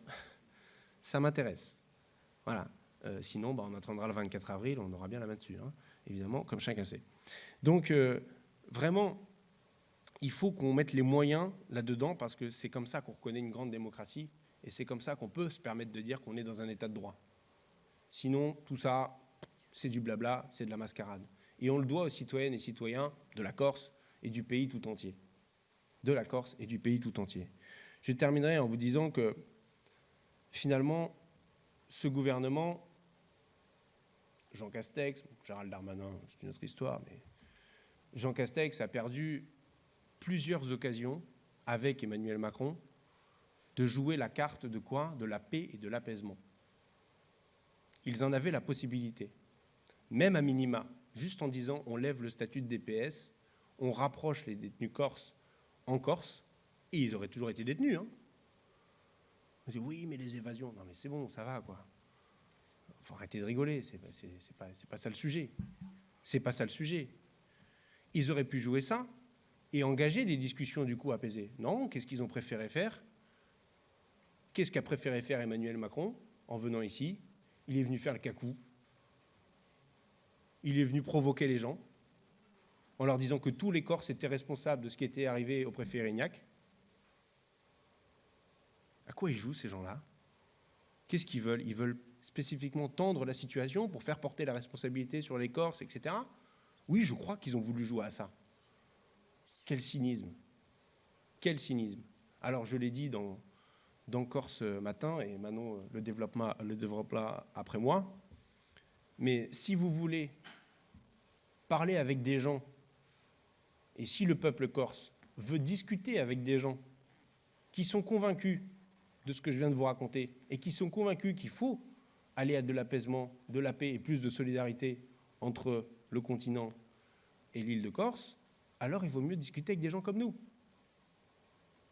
(laughs) Ça m'intéresse. Voilà. Euh, sinon, bah, on attendra le 24 avril, on aura bien la main dessus, hein, évidemment, comme chacun sait. Donc, euh, vraiment, il faut qu'on mette les moyens là-dedans parce que c'est comme ça qu'on reconnaît une grande démocratie et c'est comme ça qu'on peut se permettre de dire qu'on est dans un état de droit. Sinon, tout ça, c'est du blabla, c'est de la mascarade. Et on le doit aux citoyennes et citoyens de la Corse, et du pays tout entier. De la Corse et du pays tout entier. Je terminerai en vous disant que finalement, ce gouvernement, Jean Castex, Gérald Darmanin, c'est une autre histoire, mais Jean Castex a perdu plusieurs occasions avec Emmanuel Macron de jouer la carte de quoi? De la paix et de l'apaisement. Ils en avaient la possibilité, même à minima, juste en disant on lève le statut de DPS on rapproche les détenus corses en Corse, et ils auraient toujours été détenus. Hein. On dit oui, mais les évasions, non mais c'est bon, ça va quoi. Faut arrêter de rigoler, c'est pas, pas ça le sujet. C'est pas ça le sujet. Ils auraient pu jouer ça et engager des discussions du coup apaisées. Non, qu'est-ce qu'ils ont préféré faire? Qu'est-ce qu'a préféré faire Emmanuel Macron en venant ici? Il est venu faire le cacou. Il est venu provoquer les gens en leur disant que tous les Corses étaient responsables de ce qui était arrivé au préfet Erignac. À quoi ils jouent ces gens-là? Qu'est-ce qu'ils veulent? Ils veulent spécifiquement tendre la situation pour faire porter la responsabilité sur les Corses, etc. Oui, je crois qu'ils ont voulu jouer à ça. Quel cynisme Quel cynisme Alors, je l'ai dit dans, Corse matin, et Manon le développera, le développera après moi, mais si vous voulez parler avec des gens et si le peuple corse veut discuter avec des gens qui sont convaincus de ce que je viens de vous raconter et qui sont convaincus qu'il faut aller à de l'apaisement, de la paix et plus de solidarité entre le continent et l'île de Corse, alors il vaut mieux discuter avec des gens comme nous.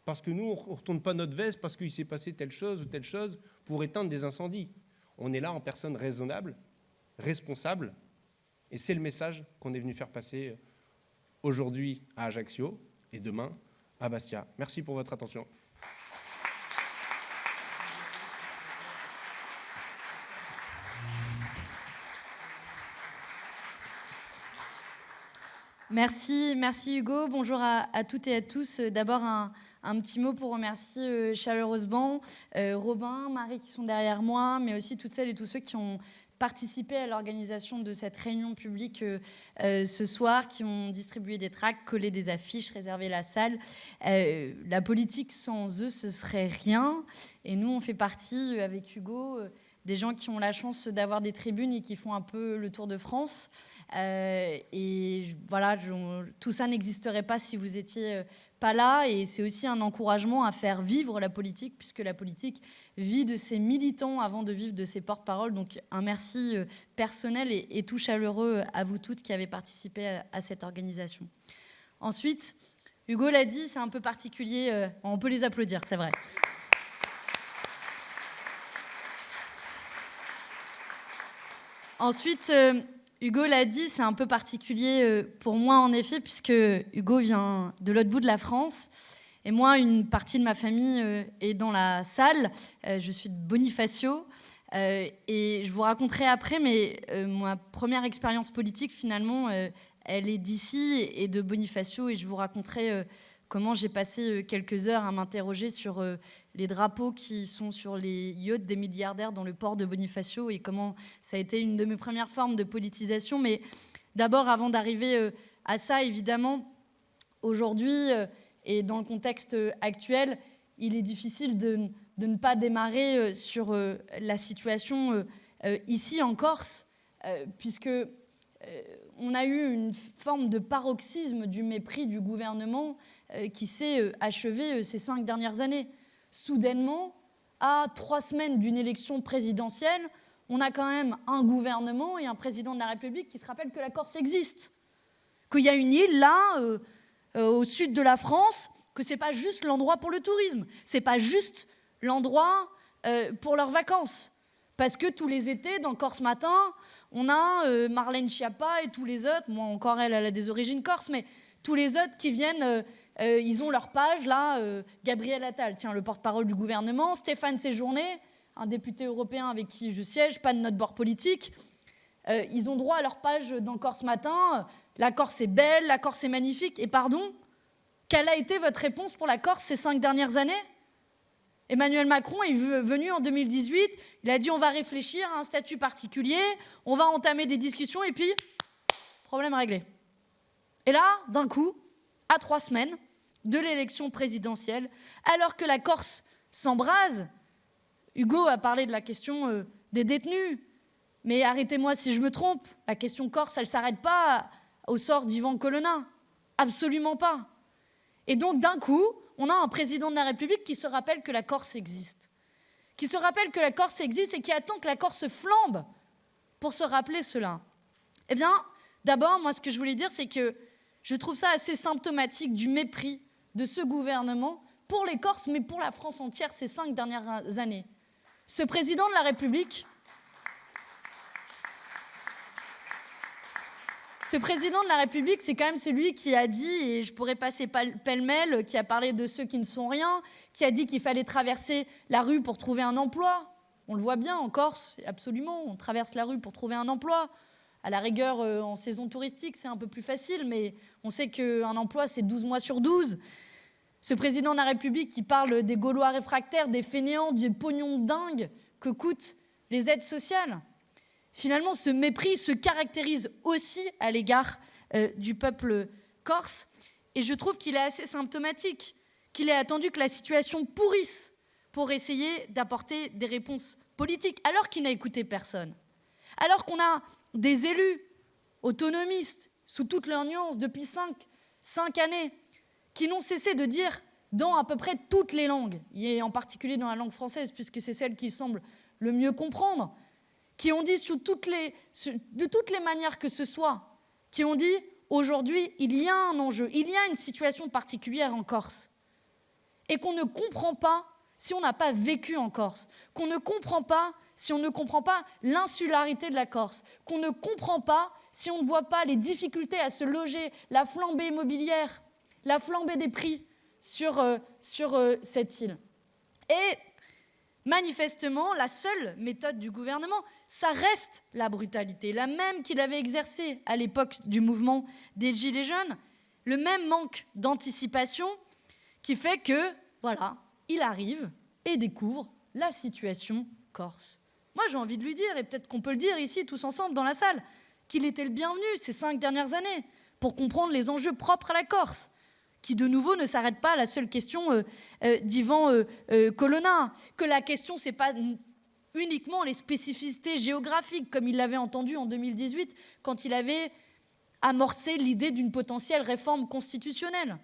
Parce que nous, on ne retourne pas notre veste parce qu'il s'est passé telle chose ou telle chose pour éteindre des incendies. On est là en personne raisonnable, responsable, et c'est le message qu'on est venu faire passer aujourd'hui à Ajaccio et demain à Bastia. Merci pour votre attention. Merci, merci Hugo. Bonjour à, toutes et à tous. D'abord, un, petit mot pour remercier euh, chaleureusement euh, Robin, Marie qui sont derrière moi, mais aussi toutes celles et tous ceux qui ont participé à l'organisation de cette réunion publique euh, euh, ce soir, qui ont distribué des tracts, collé des affiches, réservé la salle. Euh, la politique sans eux, ce serait rien. Et nous, on fait partie, avec Hugo, des gens qui ont la chance d'avoir des tribunes et qui font un peu le tour de France. et voilà, tout ça n'existerait pas si vous étiez pas là. Et c'est aussi un encouragement à faire vivre la politique, puisque la politique vit de ses militants avant de vivre de ses porte-paroles. Donc un merci euh, personnel et, tout chaleureux à vous toutes qui avez participé à, cette organisation. Ensuite, Hugo l'a dit, c'est un peu particulier. Euh, on peut les applaudir, c'est vrai. Ensuite, euh, Hugo l'a dit, c'est un peu particulier pour moi en effet, puisque Hugo vient de l'autre bout de la France. Et moi, une partie de ma famille euh, est dans la salle. Euh, je suis de Bonifacio. Euh, et je vous raconterai après, mais ma première expérience politique, finalement, elle est d'ici et de Bonifacio. Et je vous raconterai comment j'ai passé quelques heures à m'interroger sur les drapeaux qui sont sur les yachts des milliardaires dans le port de Bonifacio et comment ça a été une de mes premières formes de politisation. Mais d'abord, avant d'arriver à ça, évidemment, aujourd'hui, et dans le contexte actuel, il est difficile de, ne pas démarrer euh, sur euh, la situation euh, ici en Corse, puisque on a eu une forme de paroxysme du mépris du gouvernement qui s'est achevé ces cinq dernières années. Soudainement, à trois semaines d'une élection présidentielle, on a quand même un gouvernement et un président de la République qui se rappellent que la Corse existe, qu'il y a une île là, au sud de la France, que c'est pas juste l'endroit pour le tourisme, c'est pas juste l'endroit pour leurs vacances. Parce que tous les étés, dans Corse Matin, on a euh, Marlène Schiappa et tous les autres, moi encore elle, elle a des origines corse, mais tous les autres qui viennent, euh, euh, ils ont leur page là, Gabriel Attal, tiens, le porte-parole du gouvernement, Stéphane Séjourné, un député européen avec qui je siège, pas de notre bord politique, ils ont droit à leur page dans Corse Matin, la Corse est belle, la Corse est magnifique, et pardon, quelle a été votre réponse pour la Corse ces cinq dernières années? Emmanuel Macron est venu en 2018, il a dit on va réfléchir à un statut particulier, on va entamer des discussions et puis, problème réglé. Et là, d'un coup, à trois semaines de l'élection présidentielle, alors que la Corse s'embrase, Hugo a parlé de la question euh, des détenus, mais arrêtez-moi si je me trompe, la question corse, elle ne s'arrête pas au sort d'Ivan Colonna. Absolument pas. Et donc, d'un coup, on a un président de la République qui se rappelle que la Corse existe, qui se rappelle que la Corse existe et qui attend que la Corse flambe pour se rappeler cela. Eh bien, d'abord, moi, ce que je voulais dire, c'est que je trouve ça assez symptomatique du mépris de ce gouvernement pour les Corses, mais pour la France entière ces cinq dernières années. Ce président de la République, Ce président de la République, c'est quand même celui qui a dit, et je pourrais passer pêle-mêle, qui a parlé de ceux qui ne sont rien, qui a dit qu'il fallait traverser la rue pour trouver un emploi. On le voit bien en Corse, absolument, on traverse la rue pour trouver un emploi. À la rigueur, euh, en saison touristique, c'est un peu plus facile, mais on sait qu'un emploi, c'est 12 mois sur 12. Ce président de la République qui parle des Gaulois réfractaires, des fainéants, des pognons dingues que coûtent les aides sociales finalement, ce mépris se caractérise aussi à l'égard euh, du peuple corse. Et je trouve qu'il est assez symptomatique, qu'il ait attendu que la situation pourrisse pour essayer d'apporter des réponses politiques, alors qu'il n'a écouté personne. Alors qu'on a des élus autonomistes, sous toutes leurs nuances, depuis cinq, cinq années, qui n'ont cessé de dire dans à peu près toutes les langues, et en particulier dans la langue française, puisque c'est celle qu'ils semblent le mieux comprendre, qui ont dit de toutes les manières que ce soit, qui ont dit aujourd'hui, il y a un enjeu, il y a une situation particulière en Corse, et qu'on ne comprend pas si on n'a pas vécu en Corse, qu'on ne comprend pas si on ne comprend pas l'insularité de la Corse, qu'on ne comprend pas si on ne voit pas les difficultés à se loger, la flambée immobilière, la flambée des prix sur, euh, euh, cette île. Et Manifestement, la seule méthode du gouvernement, ça reste la brutalité, la même qu'il avait exercée à l'époque du mouvement des Gilets jaunes, le même manque d'anticipation qui fait que, voilà, il arrive et découvre la situation corse. Moi, j'ai envie de lui dire, et peut-être qu'on peut le dire ici tous ensemble dans la salle, qu'il était le bienvenu ces cinq dernières années pour comprendre les enjeux propres à la Corse qui de nouveau ne s'arrête pas à la seule question euh, euh, d'Ivan euh, Colonna, que la question c'est pas uniquement les spécificités géographiques comme il l'avait entendu en 2018 quand il avait amorcé l'idée d'une potentielle réforme constitutionnelle.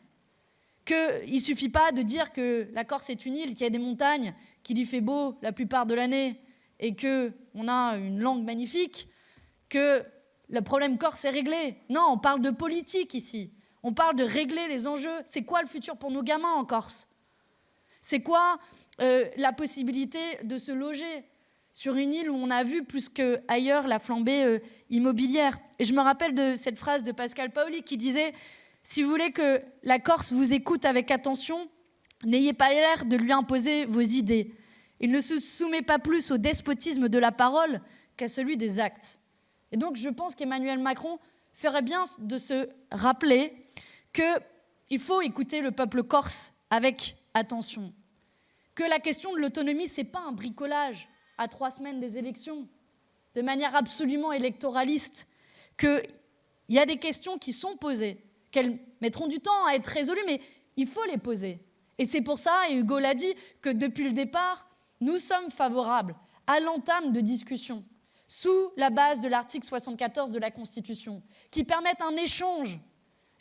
Qu'il ne suffit pas de dire que la Corse est une île, qu'il y a des montagnes, qu'il y fait beau la plupart de l'année et qu'on a une langue magnifique, que le problème corse est réglé. Non, on parle de politique ici. On parle de régler les enjeux. C'est quoi le futur pour nos gamins en Corse? C'est quoi euh, la possibilité de se loger sur une île où on a vu plus qu'ailleurs la flambée euh, immobilière? Et je me rappelle de cette phrase de Pascal Paoli qui disait Si vous voulez que la Corse vous écoute avec attention, n'ayez pas l'air de lui imposer vos idées. Il ne se soumet pas plus au despotisme de la parole qu'à celui des actes. Et donc je pense qu'Emmanuel Macron ferait bien de se rappeler qu'il faut écouter le peuple corse avec attention, que la question de l'autonomie, ce n'est pas un bricolage à trois semaines des élections, de manière absolument électoraliste, qu'il y a des questions qui sont posées, qu'elles mettront du temps à être résolues, mais il faut les poser. Et c'est pour ça, et Hugo l'a dit, que depuis le départ, nous sommes favorables à l'entame de discussions sous la base de l'article 74 de la Constitution, qui permettent un échange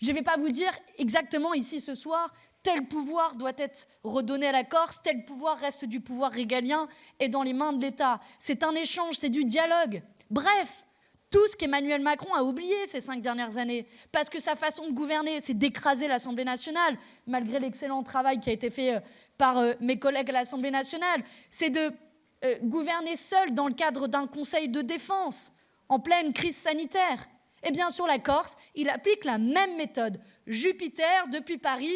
Je ne vais pas vous dire exactement ici ce soir, tel pouvoir doit être redonné à la Corse, tel pouvoir reste du pouvoir régalien et dans les mains de l'État. C'est un échange, c'est du dialogue. Bref, tout ce qu'Emmanuel Macron a oublié ces cinq dernières années, parce que sa façon de gouverner, c'est d'écraser l'Assemblée nationale, malgré l'excellent travail qui a été fait euh, par euh, mes collègues à l'Assemblée nationale, c'est de euh, gouverner seul dans le cadre d'un conseil de défense en pleine crise sanitaire. Et bien sur la Corse, il applique la même méthode. Jupiter, depuis Paris,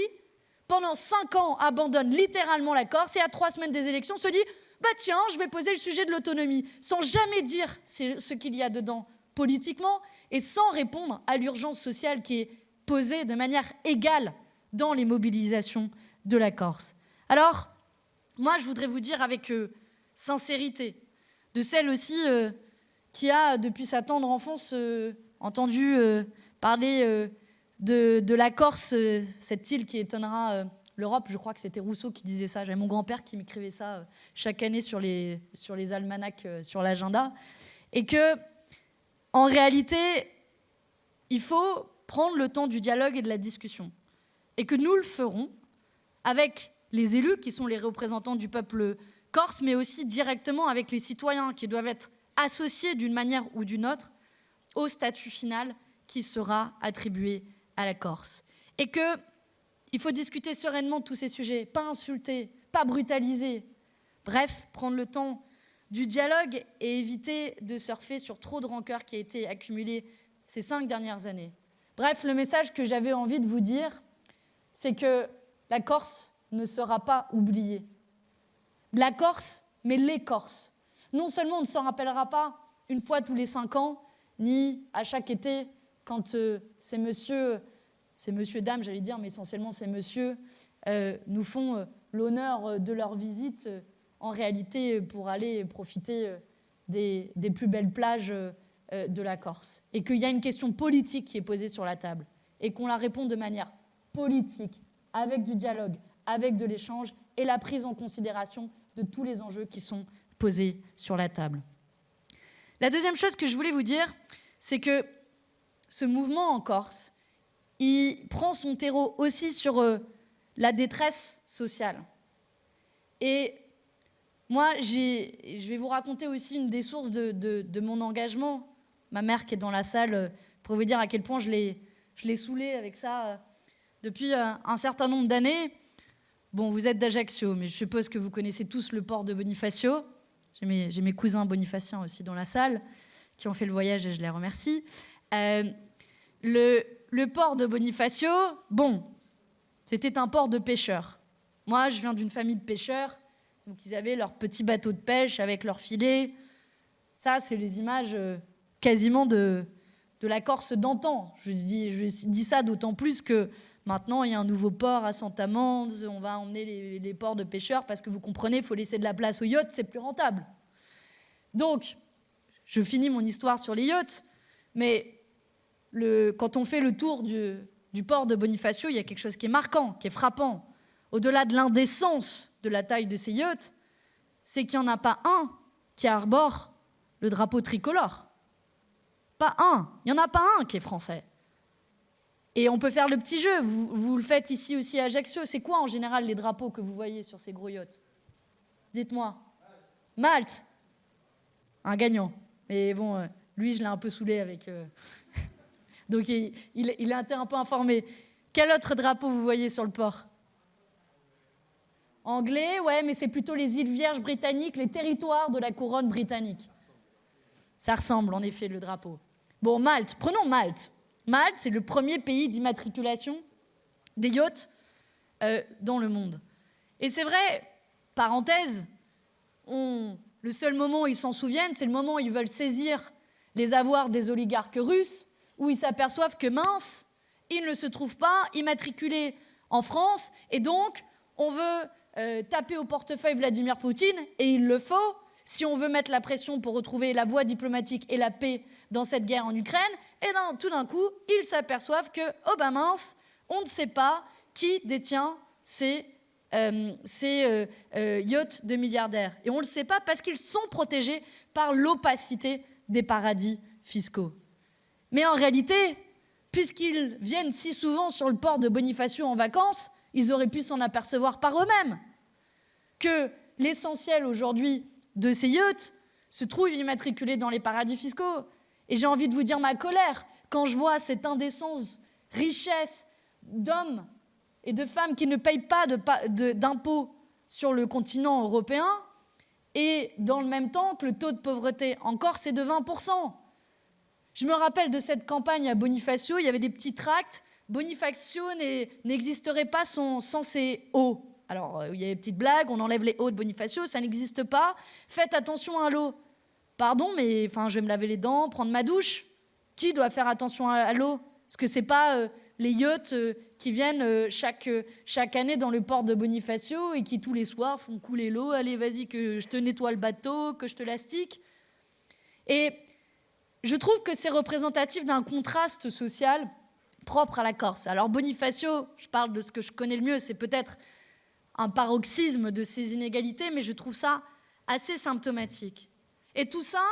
pendant cinq ans, abandonne littéralement la Corse et à trois semaines des élections se dit bah tiens, je vais poser le sujet de l'autonomie, sans jamais dire ce qu'il y a dedans politiquement et sans répondre à l'urgence sociale qui est posée de manière égale dans les mobilisations de la Corse. Alors, moi, je voudrais vous dire avec euh, sincérité, de celle aussi euh, qui a, depuis sa tendre enfance, euh, entendu parler de, la Corse, cette île qui étonnera l'Europe. Je crois que c'était Rousseau qui disait ça. J'avais mon grand-père qui m'écrivait ça chaque année sur les, sur les almanachs, sur l'agenda. Et que, en réalité, il faut prendre le temps du dialogue et de la discussion. Et que nous le ferons avec les élus qui sont les représentants du peuple corse, mais aussi directement avec les citoyens qui doivent être associés d'une manière ou d'une autre au statut final qui sera attribué à la Corse. Et qu'il faut discuter sereinement de tous ces sujets, pas insulter, pas brutaliser. Bref, prendre le temps du dialogue et éviter de surfer sur trop de rancœur qui a été accumulée ces cinq dernières années. Bref, le message que j'avais envie de vous dire, c'est que la Corse ne sera pas oubliée. La Corse, mais les Corses. Non seulement on ne s'en rappellera pas une fois tous les cinq ans, ni à chaque été, quand euh, ces messieurs, ces messieurs, dames, j'allais dire, mais essentiellement ces messieurs, euh, nous font euh, l'honneur de leur visite, en réalité, pour aller profiter des, des, plus belles plages de la Corse. Et qu'il y a une question politique qui est posée sur la table, et qu'on la répond de manière politique, avec du dialogue, avec de l'échange et la prise en considération de tous les enjeux qui sont posés sur la table. La deuxième chose que je voulais vous dire, c'est que ce mouvement en Corse, il prend son terreau aussi sur euh, la détresse sociale. Et moi, je vais vous raconter aussi une des sources de, mon engagement. Ma mère qui est dans la salle, euh, pour vous dire à quel point je l'ai saoulée avec ça euh, depuis un certain nombre d'années. Bon, vous êtes d'Ajaccio, mais je suppose que vous connaissez tous le port de Bonifacio. J'ai mes, cousins bonifaciens aussi dans la salle qui ont fait le voyage et je les remercie. Euh, le, port de Bonifacio, bon, c'était un port de pêcheurs. Moi, je viens d'une famille de pêcheurs, donc ils avaient leur petit bateau de pêche avec leurs filets. Ça, c'est les images euh, quasiment de, la Corse d'antan. Je dis ça d'autant plus que Maintenant, il y a un nouveau port à Santa-Mande, on va emmener les, ports de pêcheurs parce que vous comprenez, il faut laisser de la place aux yachts, c'est plus rentable. Donc, je finis mon histoire sur les yachts, mais quand on fait le tour du, du port de Bonifacio, il y a quelque chose qui est marquant, qui est frappant. Au-delà de l'indécence de la taille de ces yachts, c'est qu'il n'y en a pas un qui arbore le drapeau tricolore. Pas un. Il n'y en a pas un qui est français. Et on peut faire le petit jeu. Vous, le faites ici aussi à Ajaccio. C'est quoi en général les drapeaux que vous voyez sur ces gros yachts Dites-moi. Malte. Un gagnant. Mais bon, euh, lui, je l'ai un peu saoulé avec. Euh, (laughs) donc il, il, a un peu informé. Quel autre drapeau vous voyez sur le port? Anglais, ouais, mais c'est plutôt les îles Vierges britanniques, les territoires de la couronne britannique. Ça ressemble en effet le drapeau. Bon, Malte, prenons Malte. Malte, c'est le premier pays d'immatriculation des yachts euh, dans le monde. Et c'est vrai, parenthèse, le seul moment où ils s'en souviennent, c'est le moment où ils veulent saisir les avoirs des oligarques russes, où ils s'aperçoivent que mince, ils ne se trouvent pas immatriculés en France, et donc on veut euh, taper au portefeuille Vladimir Poutine, et il le faut, si on veut mettre la pression pour retrouver la voie diplomatique et la paix dans cette guerre en Ukraine, et là, tout d'un coup, ils s'aperçoivent que, oh ben mince, on ne sait pas qui détient ces, euh, euh, euh, yachts de milliardaires. Et on ne le sait pas parce qu'ils sont protégés par l'opacité des paradis fiscaux. Mais en réalité, puisqu'ils viennent si souvent sur le port de Bonifacio en vacances, ils auraient pu s'en apercevoir par eux-mêmes. Que l'essentiel aujourd'hui de ces yachts se trouve immatriculé dans les paradis fiscaux. Et j'ai envie de vous dire ma colère quand je vois cette indécence, richesse d'hommes et de femmes qui ne payent pas d'impôts sur le continent européen, et dans le même temps que le taux de pauvreté en Corse est de 20%. Je me rappelle de cette campagne à Bonifacio, il y avait des petits tracts. Bonifacio n'existerait pas sans, ses hauts. Alors, euh, il y a des petites blagues, on enlève les hauts de Bonifacio, ça n'existe pas. Faites attention à l'eau. Pardon, mais enfin, je vais me laver les dents, prendre ma douche. Qui doit faire attention à, l'eau? Est-ce que c'est pas euh, les yachts euh, qui viennent chaque, chaque année dans le port de Bonifacio et qui tous les soirs font couler l'eau. Allez, vas-y, que je te nettoie le bateau, que je te lastique. Et je trouve que c'est représentatif d'un contraste social propre à la Corse. Alors Bonifacio, je parle de ce que je connais le mieux, c'est peut-être un paroxysme de ces inégalités, mais je trouve ça assez symptomatique. Et tout ça,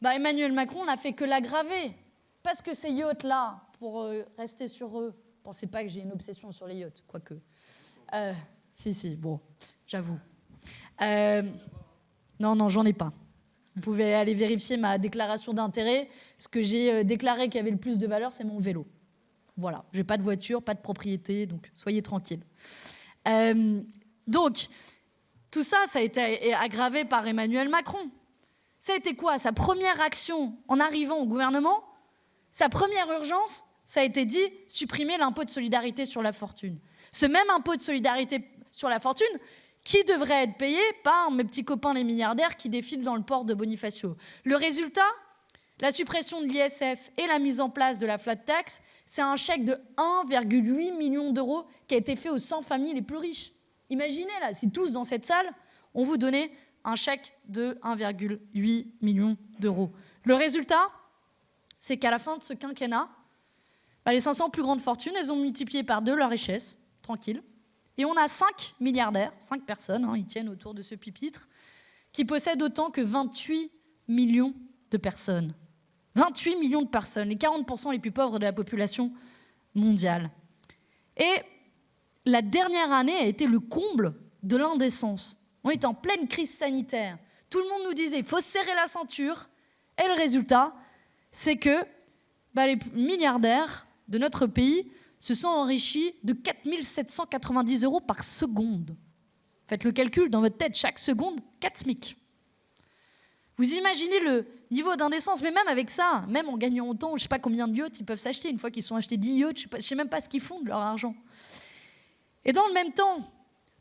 bah Emmanuel Macron n'a fait que l'aggraver. Parce que ces yachts-là, pour euh, rester sur eux, pensez pas que j'ai une obsession sur les yachts, quoique. Euh, si, si, bon, j'avoue. Euh, non, non, j'en ai pas. Vous pouvez aller vérifier ma déclaration d'intérêt. Ce que j'ai euh, déclaré qui avait le plus de valeur, c'est mon vélo. Voilà, j'ai pas de voiture, pas de propriété, donc soyez tranquilles. Euh, donc, tout ça, ça a été aggravé par Emmanuel Macron. Ça a été quoi Sa première action en arrivant au gouvernement? Sa première urgence, ça a été dit supprimer l'impôt de solidarité sur la fortune. Ce même impôt de solidarité sur la fortune, qui devrait être payé par mes petits copains les milliardaires qui défilent dans le port de Bonifacio. Le résultat? La suppression de l'ISF et la mise en place de la flat tax, c'est un chèque de 1,8 million d'euros qui a été fait aux 100 familles les plus riches. Imaginez là, si tous dans cette salle, on vous donnait un chèque de 1,8 million d'euros. Le résultat, c'est qu'à la fin de ce quinquennat, bah, les 500 plus grandes fortunes, elles ont multiplié par deux leur richesse, tranquille. Et on a cinq milliardaires, cinq personnes, hein, ils tiennent autour de ce pupitre, qui possèdent autant que 28 millions de personnes. 28 millions de personnes, les 40% les plus pauvres de la population mondiale. Et la dernière année a été le comble de l'indécence. On est en pleine crise sanitaire. Tout le monde nous disait il faut serrer la ceinture. Et le résultat, c'est que bah, les milliardaires de notre pays se sont enrichis de 4 790 euros par seconde. Faites le calcul dans votre tête, chaque seconde, 4 SMIC. Vous imaginez le niveau d'indécence, mais même avec ça, même en gagnant autant, je ne sais pas combien de yachts ils peuvent s'acheter une fois qu'ils sont achetés 10 yachts, je ne sais, même pas ce qu'ils font de leur argent. Et dans le même temps,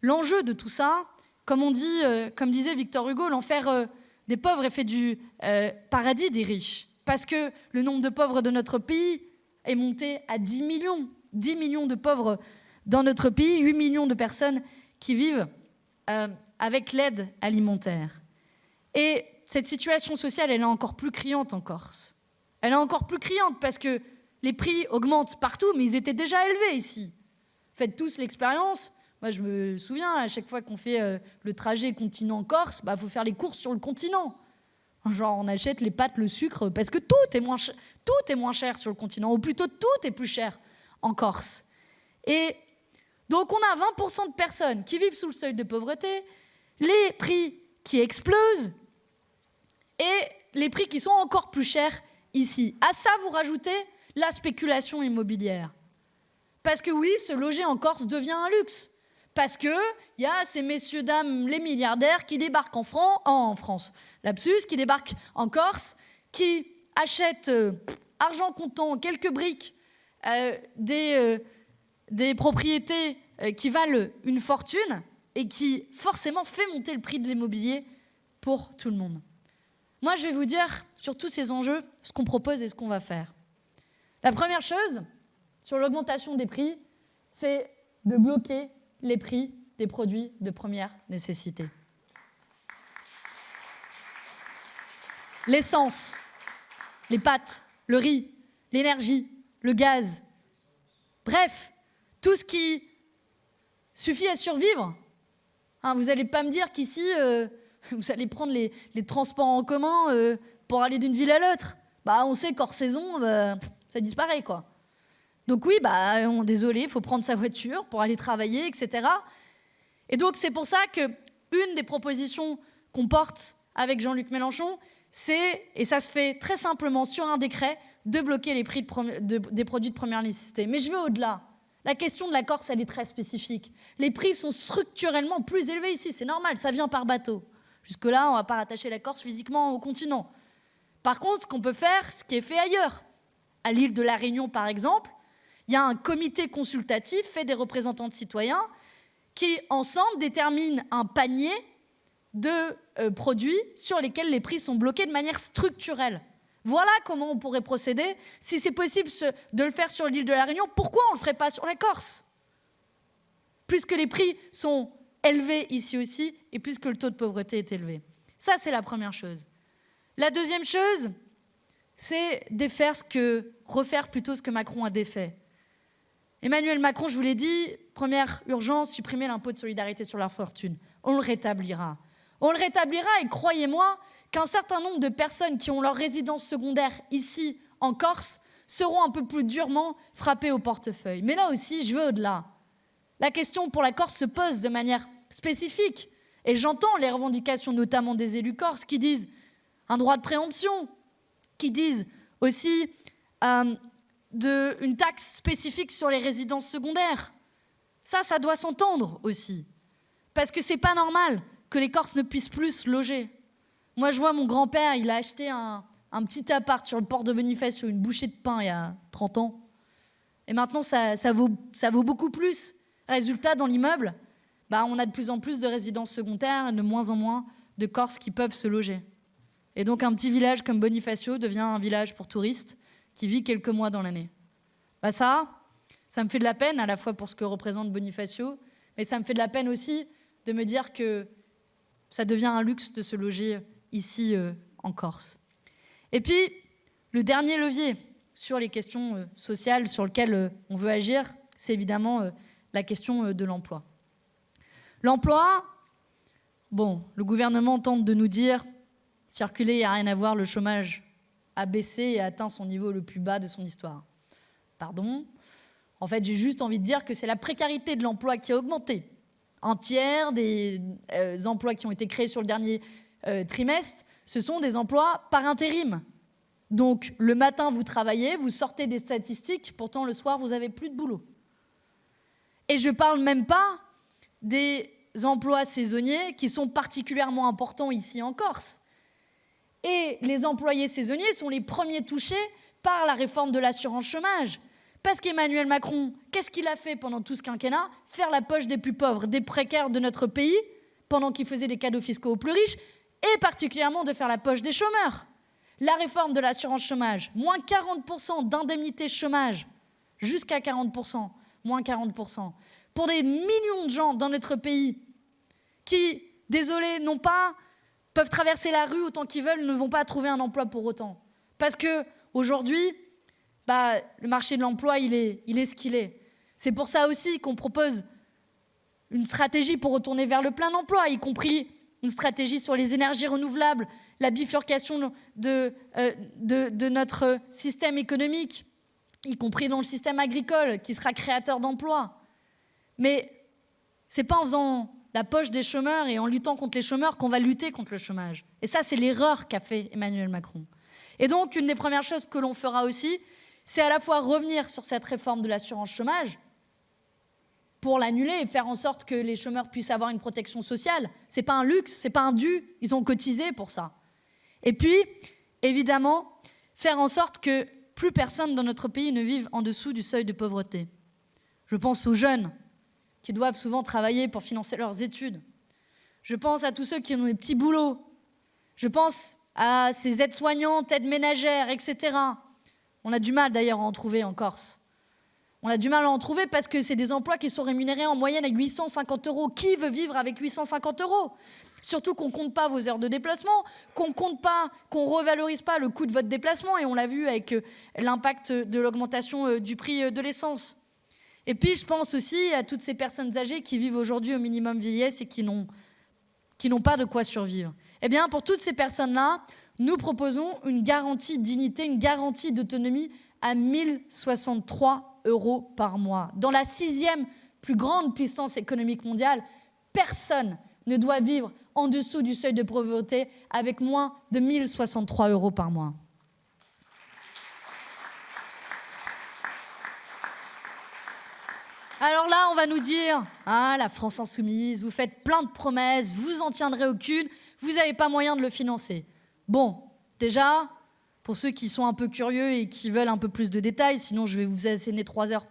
l'enjeu de tout ça, comme, on dit, euh, comme disait Victor Hugo, l'enfer euh, des pauvres est fait du euh, paradis des riches. Parce que le nombre de pauvres de notre pays est monté à 10 millions. 10 millions de pauvres dans notre pays, 8 millions de personnes qui vivent avec l'aide alimentaire. Et cette situation sociale, elle est encore plus criante en Corse. Elle est encore plus criante parce que les prix augmentent partout, mais ils étaient déjà élevés ici. Faites tous l'expérience. Moi, je me souviens, à chaque fois qu'on fait euh, le trajet continent-Corse, il bah, faut faire les courses sur le continent. Genre, on achète les pâtes, le sucre, parce que tout est moins, tout est moins cher sur le continent, ou plutôt tout est plus cher en Corse. Et donc on a 20% de personnes qui vivent sous le seuil de pauvreté, les prix qui explosent et les prix qui sont encore plus chers ici. À ça, vous rajoutez la spéculation immobilière. Parce que oui, se loger en Corse devient un luxe. Parce qu'il y a ces messieurs, dames, les milliardaires qui débarquent en, France, lapsus, qui débarquent en Corse, qui achètent euh, argent comptant, quelques briques euh, des, euh, des, propriétés qui valent une fortune et qui forcément fait monter le prix de l'immobilier pour tout le monde. Moi, je vais vous dire sur tous ces enjeux ce qu'on propose et ce qu'on va faire. La première chose sur l'augmentation des prix, c'est de bloquer les prix des produits de première nécessité. L'essence, les pâtes, le riz, l'énergie, le gaz. Bref, tout ce qui suffit à survivre. Hein, vous n'allez pas me dire qu'ici, euh, (laughs) vous allez prendre les, transports en commun euh, pour aller d'une ville à l'autre. Bah, on sait qu'hors saison, bah, ça disparaît. quoi. Donc oui, bah, on, désolé, il faut prendre sa voiture pour aller travailler, etc. Et donc c'est pour ça que une des propositions qu'on porte avec Jean-Luc Mélenchon, c'est, et ça se fait très simplement sur un décret, de bloquer les prix des produits de première nécessité. Mais je vais au-delà. La question de la Corse, elle est très spécifique. Les prix sont structurellement plus élevés ici, c'est normal, ça vient par bateau. Jusque-là, on ne va pas rattacher la Corse physiquement au continent. Par contre, ce qu'on peut faire, ce qui est fait ailleurs, à l'île de la Réunion par exemple, il y a un comité consultatif fait des représentants de citoyens qui, ensemble, déterminent un panier de euh, produits sur lesquels les prix sont bloqués de manière structurelle. Voilà comment on pourrait procéder. Si c'est possible de le faire sur l'île de la Réunion, pourquoi on ne le ferait pas sur la Corse? Puisque les prix sont élevés ici aussi et puisque le taux de pauvreté est élevé. Ça, c'est la première chose. La deuxième chose, c'est défaire ce que, refaire plutôt ce que Macron a défait. Emmanuel Macron, je vous l'ai dit, première urgence, supprimer l'impôt de solidarité sur la fortune. On le rétablira. On le rétablira et croyez-moi, qu'un certain nombre de personnes qui ont leur résidence secondaire ici en Corse seront un peu plus durement frappées au portefeuille. Mais là aussi, je veux au-delà. La question pour la Corse se pose de manière spécifique. Et j'entends les revendications notamment des élus corses qui disent un droit de préemption, qui disent aussi euh, une taxe spécifique sur les résidences secondaires. Ça, ça doit s'entendre aussi. Parce que c'est pas normal que les Corses ne puissent plus se loger. Moi, je vois mon grand-père, il a acheté un, petit appart sur le port de Bonifacio, une bouchée de pain il y a 30 ans. Et maintenant, ça, vaut, ça vaut beaucoup plus. Résultat, dans l'immeuble, bah, on a de plus en plus de résidences secondaires et de moins en moins de Corses qui peuvent se loger. Et donc, un petit village comme Bonifacio devient un village pour touristes qui vit quelques mois dans l'année. Bah, ça, ça me fait de la peine à la fois pour ce que représente Bonifacio, mais ça me fait de la peine aussi de me dire que ça devient un luxe de se loger ici euh, en Corse. Et puis, le dernier levier sur les questions euh, sociales sur lequel euh, on veut agir, c'est évidemment la question de l'emploi. L'emploi, bon, le gouvernement tente de nous dire, circuler, il n'y a rien à voir, le chômage a baissé et atteint son niveau le plus bas de son histoire. Pardon En fait, j'ai juste envie de dire que c'est la précarité de l'emploi qui a augmenté. Un tiers des emplois qui ont été créés sur le dernier euh, trimestre, ce sont des emplois par intérim. Donc le matin, vous travaillez, vous sortez des statistiques, pourtant le soir, vous n'avez plus de boulot. Et je ne parle même pas des emplois saisonniers qui sont particulièrement importants ici en Corse. Et les employés saisonniers sont les premiers touchés par la réforme de l'assurance chômage. Parce qu'Emmanuel Macron, qu'est-ce qu'il a fait pendant tout ce quinquennat? Faire la poche des plus pauvres, des précaires de notre pays, pendant qu'il faisait des cadeaux fiscaux aux plus riches, et particulièrement de faire la poche des chômeurs. La réforme de l'assurance chômage, moins 40% d'indemnité chômage, jusqu'à 40%, moins 40%, pour des millions de gens dans notre pays qui, désolé, n'ont pas, peuvent traverser la rue autant qu'ils veulent, ne vont pas trouver un emploi pour autant. Parce que aujourd'hui, bah, le marché de l'emploi, il est, ce qu'il est. C'est pour ça aussi qu'on propose une stratégie pour retourner vers le plein emploi, y compris une stratégie sur les énergies renouvelables, la bifurcation de, euh, de, notre système économique, y compris dans le système agricole, qui sera créateur d'emplois. Mais ce n'est pas en faisant la poche des chômeurs et en luttant contre les chômeurs qu'on va lutter contre le chômage. Et ça, c'est l'erreur qu'a fait Emmanuel Macron. Et donc, une des premières choses que l'on fera aussi, c'est à la fois revenir sur cette réforme de l'assurance chômage, pour l'annuler et faire en sorte que les chômeurs puissent avoir une protection sociale. Ce n'est pas un luxe, ce n'est pas un dû, ils ont cotisé pour ça. Et puis, évidemment, faire en sorte que plus personne dans notre pays ne vive en dessous du seuil de pauvreté. Je pense aux jeunes qui doivent souvent travailler pour financer leurs études. Je pense à tous ceux qui ont des petits boulots. Je pense à ces aides-soignantes, aides ménagères, etc. On a du mal d'ailleurs à en trouver en Corse. On a du mal à en trouver parce que c'est des emplois qui sont rémunérés en moyenne à 850 euros. Qui veut vivre avec 850 euros? Surtout qu'on ne compte pas vos heures de déplacement, qu'on compte pas, qu'on revalorise pas le coût de votre déplacement, et on l'a vu avec euh, l'impact de l'augmentation euh, du prix euh, de l'essence. Et puis je pense aussi à toutes ces personnes âgées qui vivent aujourd'hui au minimum vieillesse et qui n'ont qui n'ont pas de quoi survivre. Eh bien, pour toutes ces personnes-là, nous proposons une garantie dignité, une garantie d'autonomie à 1063 euros par mois. Dans la sixième plus grande puissance économique mondiale, personne ne doit vivre en dessous du seuil de pauvreté avec moins de 1063 euros par mois. Alors là, on va nous dire, ah, la France insoumise, vous faites plein de promesses, vous en tiendrez aucune, vous n'avez pas moyen de le financer. Bon, déjà, pour ceux qui sont un peu curieux et qui veulent un peu plus de détails, sinon je vais vous asséner trois heures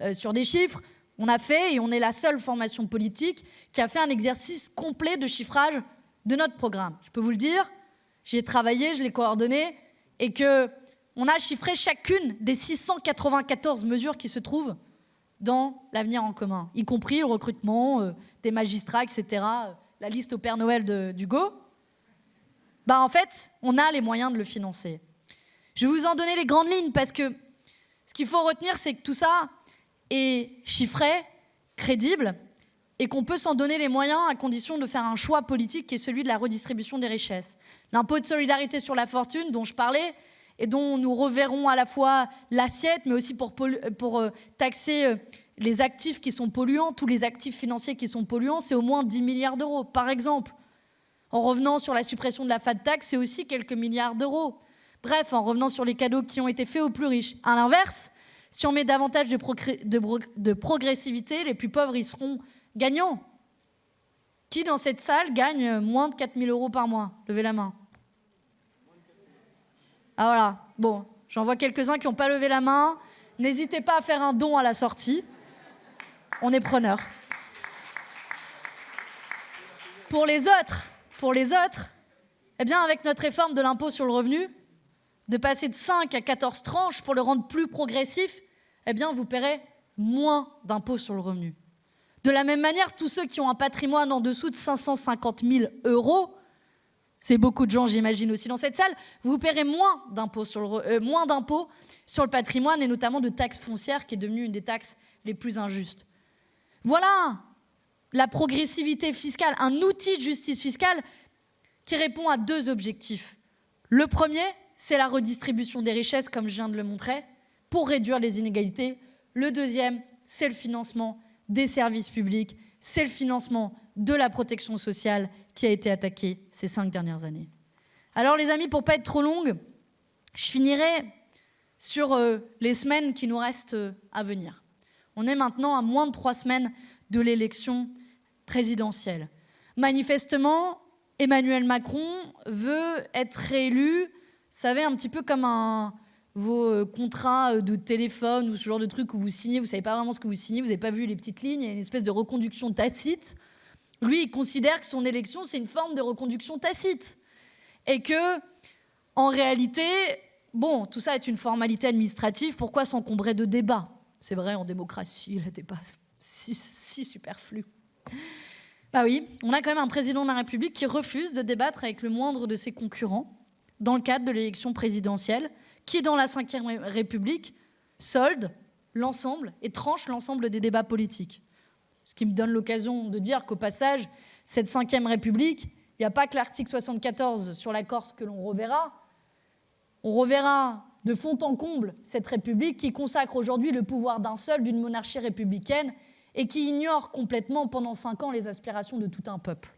euh, sur des chiffres, on a fait, et on est la seule formation politique qui a fait un exercice complet de chiffrage de notre programme. Je peux vous le dire, j'y ai travaillé, je l'ai coordonné, et que on a chiffré chacune des 694 mesures qui se trouvent dans l'avenir en commun, y compris le recrutement euh, des magistrats, etc., euh, la liste au Père Noël de, d'Hugo. Bah en fait, on a les moyens de le financer. Je vais vous en donner les grandes lignes parce que ce qu'il faut retenir, c'est que tout ça est chiffré, crédible, et qu'on peut s'en donner les moyens à condition de faire un choix politique qui est celui de la redistribution des richesses. L'impôt de solidarité sur la fortune dont je parlais, et dont nous reverrons à la fois l'assiette, mais aussi pour, euh, taxer euh, les actifs qui sont polluants, tous les actifs financiers qui sont polluants, c'est au moins 10 milliards d'euros, par exemple. En revenant sur la suppression de la FAT tax, c'est aussi quelques milliards d'euros. Bref, en revenant sur les cadeaux qui ont été faits aux plus riches. À l'inverse, si on met davantage de, de, progressivité, les plus pauvres y seront gagnants. Qui dans cette salle gagne moins de 4 000 euros par mois? Levez la main. Ah voilà, bon, j'en vois quelques-uns qui n'ont pas levé la main. N'hésitez pas à faire un don à la sortie. On est preneur. Pour les autres, pour les autres, eh bien, avec notre réforme de l'impôt sur le revenu, de passer de 5 à 14 tranches pour le rendre plus progressif, eh bien, vous paierez moins d'impôts sur le revenu. De la même manière, tous ceux qui ont un patrimoine en dessous de 550 000 euros, c'est beaucoup de gens, j'imagine, aussi dans cette salle, vous paierez moins d'impôts sur, le, euh, sur le patrimoine et notamment de taxes foncières, qui est devenue une des taxes les plus injustes. Voilà la progressivité fiscale, un outil de justice fiscale qui répond à deux objectifs. Le premier, c'est la redistribution des richesses, comme je viens de le montrer, pour réduire les inégalités. Le deuxième, c'est le financement des services publics, c'est le financement de la protection sociale qui a été attaqué ces cinq dernières années. Alors les amis, pour pas être trop longue, je finirai sur euh, les semaines qui nous restent euh, à venir. On est maintenant à moins de trois semaines de l'élection présidentielle. Manifestement, Emmanuel Macron veut être réélu, vous savez, un petit peu comme vos euh, contrats de téléphone ou ce genre de truc où vous signez, vous savez pas vraiment ce que vous signez, vous n'avez pas vu les petites lignes, il y a une espèce de reconduction tacite. Lui, il considère que son élection, c'est une forme de reconduction tacite. Et que, en réalité, bon, tout ça est une formalité administrative, pourquoi s'encombrer de débats? C'est vrai, en démocratie, pas si, si superflu. Bah oui, on a quand même un président de la République qui refuse de débattre avec le moindre de ses concurrents dans le cadre de l'élection présidentielle, qui, dans la Ve République, solde l'ensemble et tranche l'ensemble des débats politiques. Ce qui me donne l'occasion de dire qu'au passage, cette cinquième République, il n'y a pas que l'article 74 sur la Corse que l'on reverra. On reverra de fond en comble cette République qui consacre aujourd'hui le pouvoir d'un seul, d'une monarchie républicaine, et qui ignore complètement pendant cinq ans les aspirations de tout un peuple.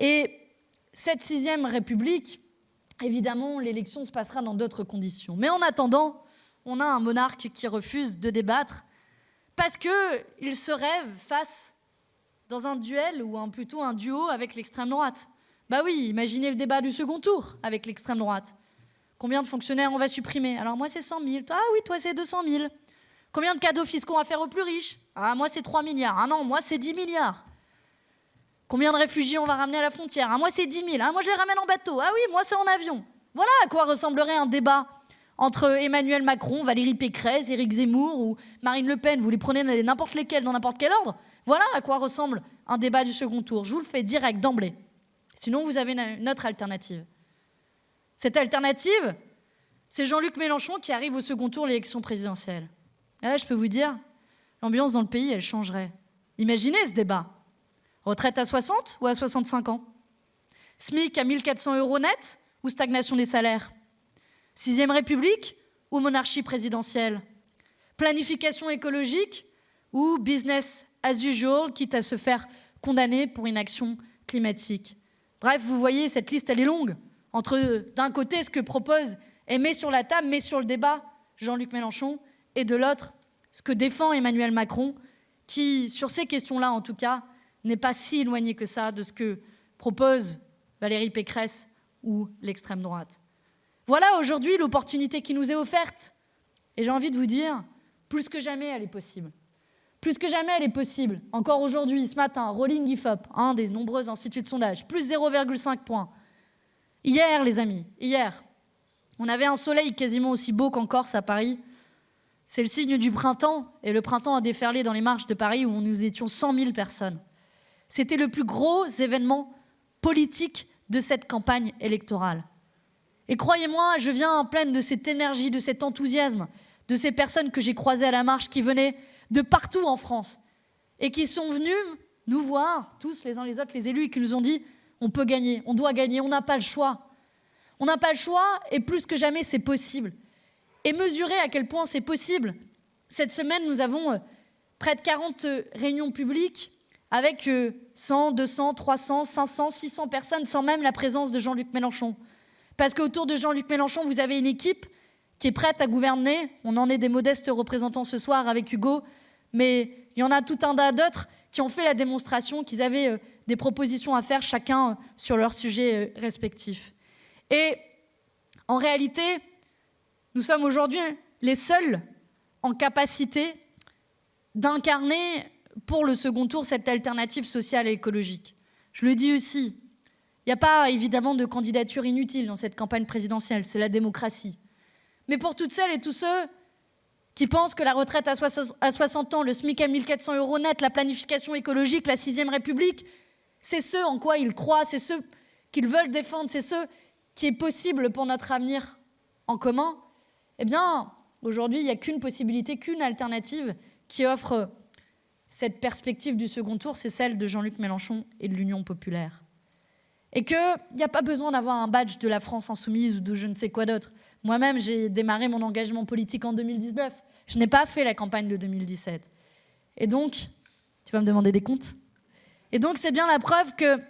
Et cette sixième République, évidemment, l'élection se passera dans d'autres conditions. Mais en attendant, on a un monarque qui refuse de débattre parce qu'il se rêve face dans un duel ou plutôt un duo avec l'extrême droite. Bah oui, imaginez le débat du second tour avec l'extrême droite. Combien de fonctionnaires on va supprimer? Alors moi c'est 100 000. Ah oui, toi c'est 200 000. Combien de cadeaux fiscaux on va faire aux plus riches? Ah moi c'est 3 milliards. Ah non, moi c'est 10 milliards. Combien de réfugiés on va ramener à la frontière? Ah moi c'est 10 000. Ah moi je les ramène en bateau. Ah oui, moi c'est en avion. Voilà à quoi ressemblerait un débat entre Emmanuel Macron, Valérie Pécresse, Éric Zemmour ou Marine Le Pen, vous les prenez n'importe lesquels, dans n'importe quel ordre, voilà à quoi ressemble un débat du second tour. Je vous le fais direct d'emblée. Sinon, vous avez une autre alternative. Cette alternative, c'est Jean-Luc Mélenchon qui arrive au second tour de l'élection présidentielle. Et là, je peux vous dire, l'ambiance dans le pays, elle changerait. Imaginez ce débat. Retraite à 60 ou à 65 ans? SMIC à 1400 euros net ou stagnation des salaires? Sixième République ou monarchie présidentielle? Planification écologique ou business as usual, quitte à se faire condamner pour une action climatique? Bref, vous voyez, cette liste, elle est longue. Entre, d'un côté, ce que propose et met sur la table, met sur le débat Jean-Luc Mélenchon, et de l'autre, ce que défend Emmanuel Macron, qui, sur ces questions-là en tout cas, n'est pas si éloigné que ça de ce que propose Valérie Pécresse ou l'extrême droite. Voilà aujourd'hui l'opportunité qui nous est offerte. Et j'ai envie de vous dire, plus que jamais, elle est possible. Plus que jamais, elle est possible. Encore aujourd'hui, ce matin, Rolling IFOP, un des nombreux instituts de sondage, plus 0,5 points. Hier, les amis, hier, on avait un soleil quasiment aussi beau qu'en Corse à Paris. C'est le signe du printemps, et le printemps a déferlé dans les marches de Paris où nous étions 100 000 personnes. C'était le plus gros événement politique de cette campagne électorale. Et croyez-moi, je viens en pleine de cette énergie, de cet enthousiasme, de ces personnes que j'ai croisées à la marche qui venaient de partout en France et qui sont venus nous voir, tous les uns les autres, les élus, et qui nous ont dit on peut gagner, on doit gagner, on n'a pas le choix. On n'a pas le choix et plus que jamais c'est possible. Et mesurer à quel point c'est possible. Cette semaine, nous avons euh, près de 40 euh, réunions publiques avec 100, 200, 300, 500, 600 personnes sans même la présence de Jean-Luc Mélenchon. Parce qu'autour de Jean-Luc Mélenchon, vous avez une équipe qui est prête à gouverner. On en est des modestes représentants ce soir avec Hugo, mais il y en a tout un tas d'autres qui ont fait la démonstration qu'ils avaient euh, des propositions à faire chacun euh, sur leur sujet euh, respectif. Et en réalité, nous sommes aujourd'hui les seuls en capacité d'incarner pour le second tour cette alternative sociale et écologique. Je le dis aussi, il n'y a pas évidemment de candidature inutile dans cette campagne présidentielle, c'est la démocratie. Mais pour toutes celles et tous ceux qui pensent que la retraite à 60 ans, le SMIC à 1400 euros net, la planification écologique, la sixième République, c'est ce en quoi ils croient, c'est ce qu'ils veulent défendre, c'est ce qui est possible pour notre avenir en commun, eh bien, aujourd'hui, il n'y a qu'une possibilité, qu'une alternative qui offre cette perspective du second tour, c'est celle de Jean-Luc Mélenchon et de l'Union populaire. Et qu'il n'y a pas besoin d'avoir un badge de la France insoumise ou de je ne sais quoi d'autre. Moi-même, j'ai démarré mon engagement politique en 2019. Je n'ai pas fait la campagne de 2017. Et donc, tu vas me demander des comptes? Et donc, c'est bien la preuve que,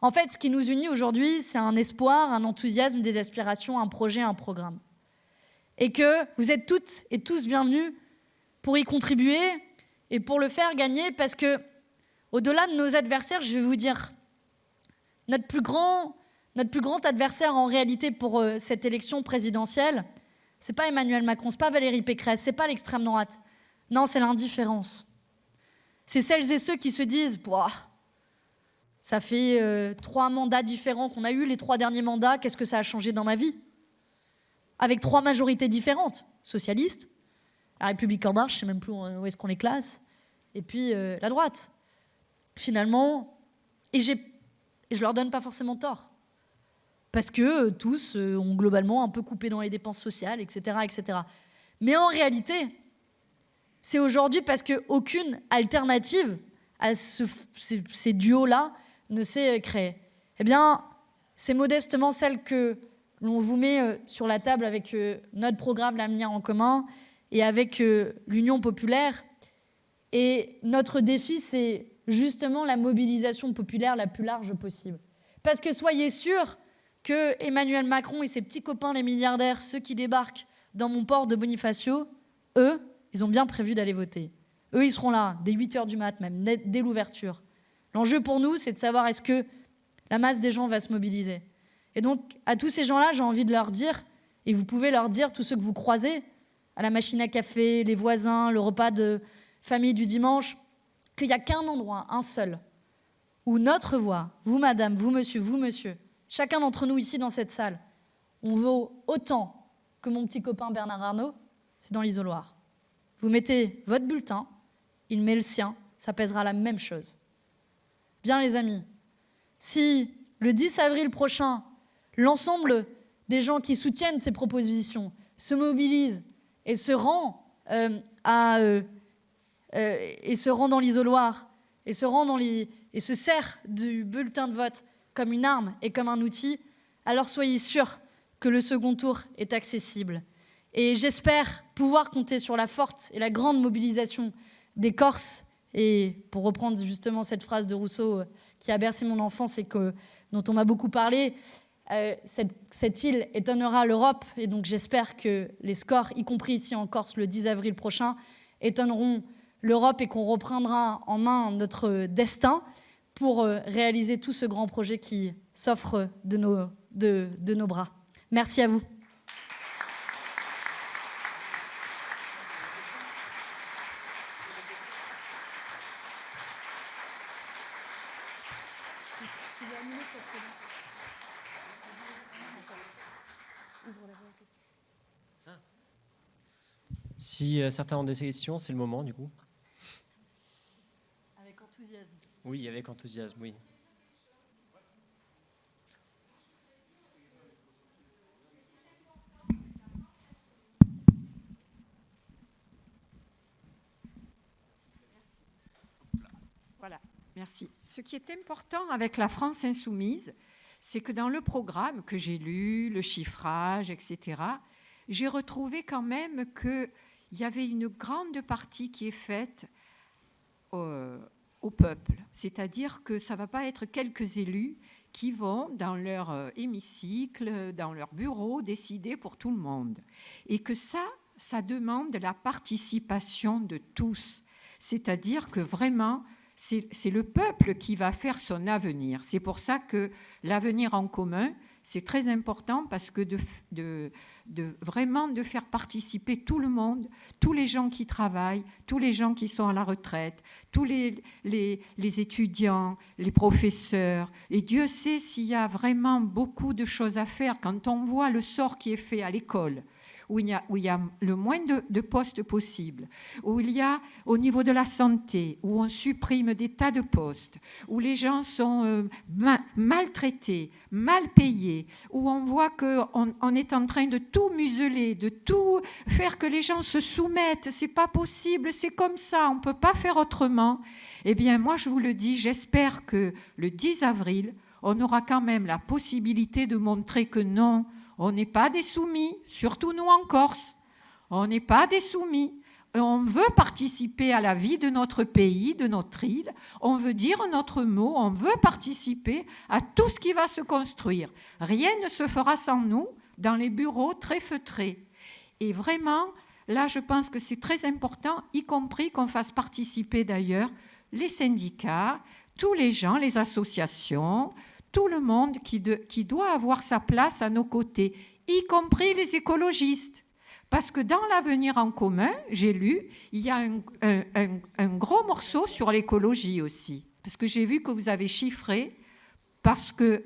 en fait, ce qui nous unit aujourd'hui, c'est un espoir, un enthousiasme, des aspirations, un projet, un programme. Et que vous êtes toutes et tous bienvenus pour y contribuer et pour le faire gagner, parce que, au-delà de nos adversaires, je vais vous dire, notre plus grand, adversaire en réalité pour euh, cette élection présidentielle, c'est pas Emmanuel Macron, c'est pas Valérie Pécresse, c'est pas l'extrême droite. Non, c'est l'indifférence. C'est celles et ceux qui se disent ça fait euh, trois mandats différents qu'on a eu, les trois derniers mandats, qu'est-ce que ça a changé dans ma vie? Avec trois majorités différentes, socialistes, la République en marche, je sais même plus où est-ce qu'on les classe, et puis euh, la droite. Finalement, et, et je leur donne pas forcément tort parce que euh, tous euh, ont globalement un peu coupé dans les dépenses sociales, etc. etc. Mais en réalité, c'est aujourd'hui parce qu'aucune alternative à ces, duos-là ne s'est créée. Eh bien, c'est modestement celle que l'on vous met euh, sur la table avec notre programme L'avenir en commun et avec l'Union populaire. Et notre défi, c'est justement la mobilisation populaire la plus large possible. Parce que soyez sûrs que Emmanuel Macron et ses petits copains les milliardaires, ceux qui débarquent dans mon port de Bonifacio, eux, ils ont bien prévu d'aller voter. Eux, ils seront là, dès 8 heures du mat même, dès l'ouverture. L'enjeu pour nous, c'est de savoir est-ce que la masse des gens va se mobiliser. Et donc, à tous ces gens-là, j'ai envie de leur dire, et vous pouvez leur dire, tous ceux que vous croisez, à la machine à café, les voisins, le repas de famille du dimanche, qu'il n'y a qu'un endroit, un seul, où notre voix, vous madame, vous monsieur, vous monsieur, chacun d'entre nous ici dans cette salle, on vaut autant que mon petit copain Bernard Arnault, c'est dans l'isoloir. Vous mettez votre bulletin, il met le sien, ça pèsera la même chose. Bien les amis, si le 10 avril prochain, l'ensemble des gens qui soutiennent ces propositions se mobilisent et se rend, euh, à, euh, euh, et se rend dans l'isoloir et se rend dans les, et se sert du bulletin de vote comme une arme et comme un outil, alors soyez sûrs que le second tour est accessible. Et j'espère pouvoir compter sur la forte et la grande mobilisation des Corses. Et pour reprendre justement cette phrase de Rousseau euh, qui a bercé mon enfance et que, dont on m'a beaucoup parlé, euh, cette, cette, île étonnera l'Europe. Et donc j'espère que les scores, y compris ici en Corse le 10 avril prochain, étonneront l'Europe et qu'on reprendra en main notre destin pour euh, réaliser tout ce grand projet qui s'offre de nos, de, nos bras. Merci à vous. Si euh, certains ont des questions, c'est le moment du coup. Avec enthousiasme. Oui, avec enthousiasme, oui. Voilà, merci. Ce qui est important avec la France insoumise, c'est que dans le programme que j'ai lu, le chiffrage, etc., j'ai retrouvé quand même qu'il y avait une grande partie qui est faite au, au peuple. C'est-à-dire que ça ne va pas être quelques élus qui vont dans leur euh, hémicycle, dans leur bureau, décider pour tout le monde. Et que ça, ça demande la participation de tous. C'est-à-dire que vraiment, c'est le peuple qui va faire son avenir. C'est pour ça que l'avenir en commun, c'est très important parce que de, vraiment de faire participer tout le monde, tous les gens qui travaillent, tous les gens qui sont à la retraite, tous les étudiants, les professeurs. Et Dieu sait s'il y a vraiment beaucoup de choses à faire quand on voit le sort qui est fait à l'école où il, y a, où il y a le moins de, de, postes possibles, où il y a au niveau de la santé, où on supprime des tas de postes, où les gens sont euh, ma, maltraités, mal payés, où on voit qu'on on est en train de tout museler, de tout faire que les gens se soumettent. C'est pas possible, c'est comme ça, on peut pas faire autrement. Eh bien, moi, je vous le dis, j'espère que le 10 avril, on aura quand même la possibilité de montrer que non, on n'est pas des soumis, surtout nous en Corse. On n'est pas des soumis. On veut participer à la vie de notre pays, de notre île. On veut dire notre mot. On veut participer à tout ce qui va se construire. Rien ne se fera sans nous dans les bureaux très feutrés. Et vraiment, là, je pense que c'est très important, y compris qu'on fasse participer d'ailleurs les syndicats, tous les gens, les associations, tout le monde qui, doit avoir sa place à nos côtés, y compris les écologistes. Parce que dans l'avenir en commun, j'ai lu, il y a un gros morceau sur l'écologie aussi. Parce que j'ai vu que vous avez chiffré, parce que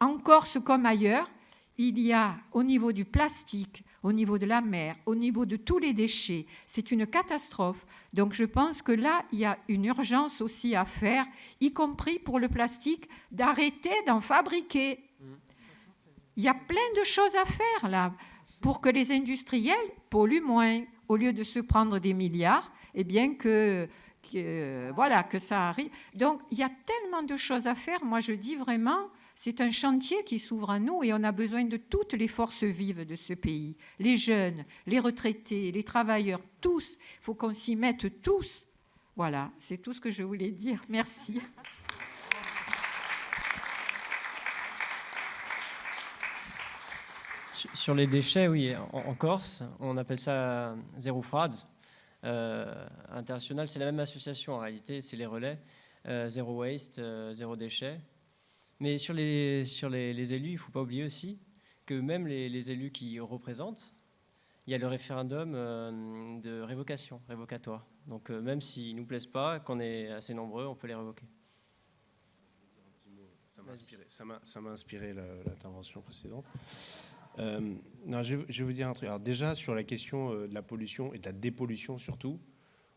en Corse comme ailleurs, il y a au niveau du plastique, au niveau de la mer, au niveau de tous les déchets, c'est une catastrophe. Donc je pense que là, il y a une urgence aussi à faire, y compris pour le plastique, d'arrêter d'en fabriquer. Il y a plein de choses à faire là pour que les industriels polluent moins, au lieu de se prendre des milliards, et eh bien que, que voilà que ça arrive. Donc il y a tellement de choses à faire. Moi je dis vraiment, c'est un chantier qui s'ouvre à nous et on a besoin de toutes les forces vives de ce pays. Les jeunes, les retraités, les travailleurs, tous. Il faut qu'on s'y mette tous. Voilà, c'est tout ce que je voulais dire. Merci. Sur les déchets, oui, en, Corse, on appelle ça zéro fraude. Euh, international, c'est la même association en réalité, c'est les relais, euh, zéro waste, euh, zéro déchet. Mais sur les, sur les, élus, il ne faut pas oublier aussi que même les, les, élus qui représentent, il y a le référendum euh, de révocation, révocatoire. Donc euh, même s'ils ne nous plaisent pas, qu'on est assez nombreux, on peut les révoquer. Ça m'a inspiré l'intervention précédente. Euh, non, je, vais vous dire un truc. Alors déjà, sur la question de la pollution et de la dépollution surtout,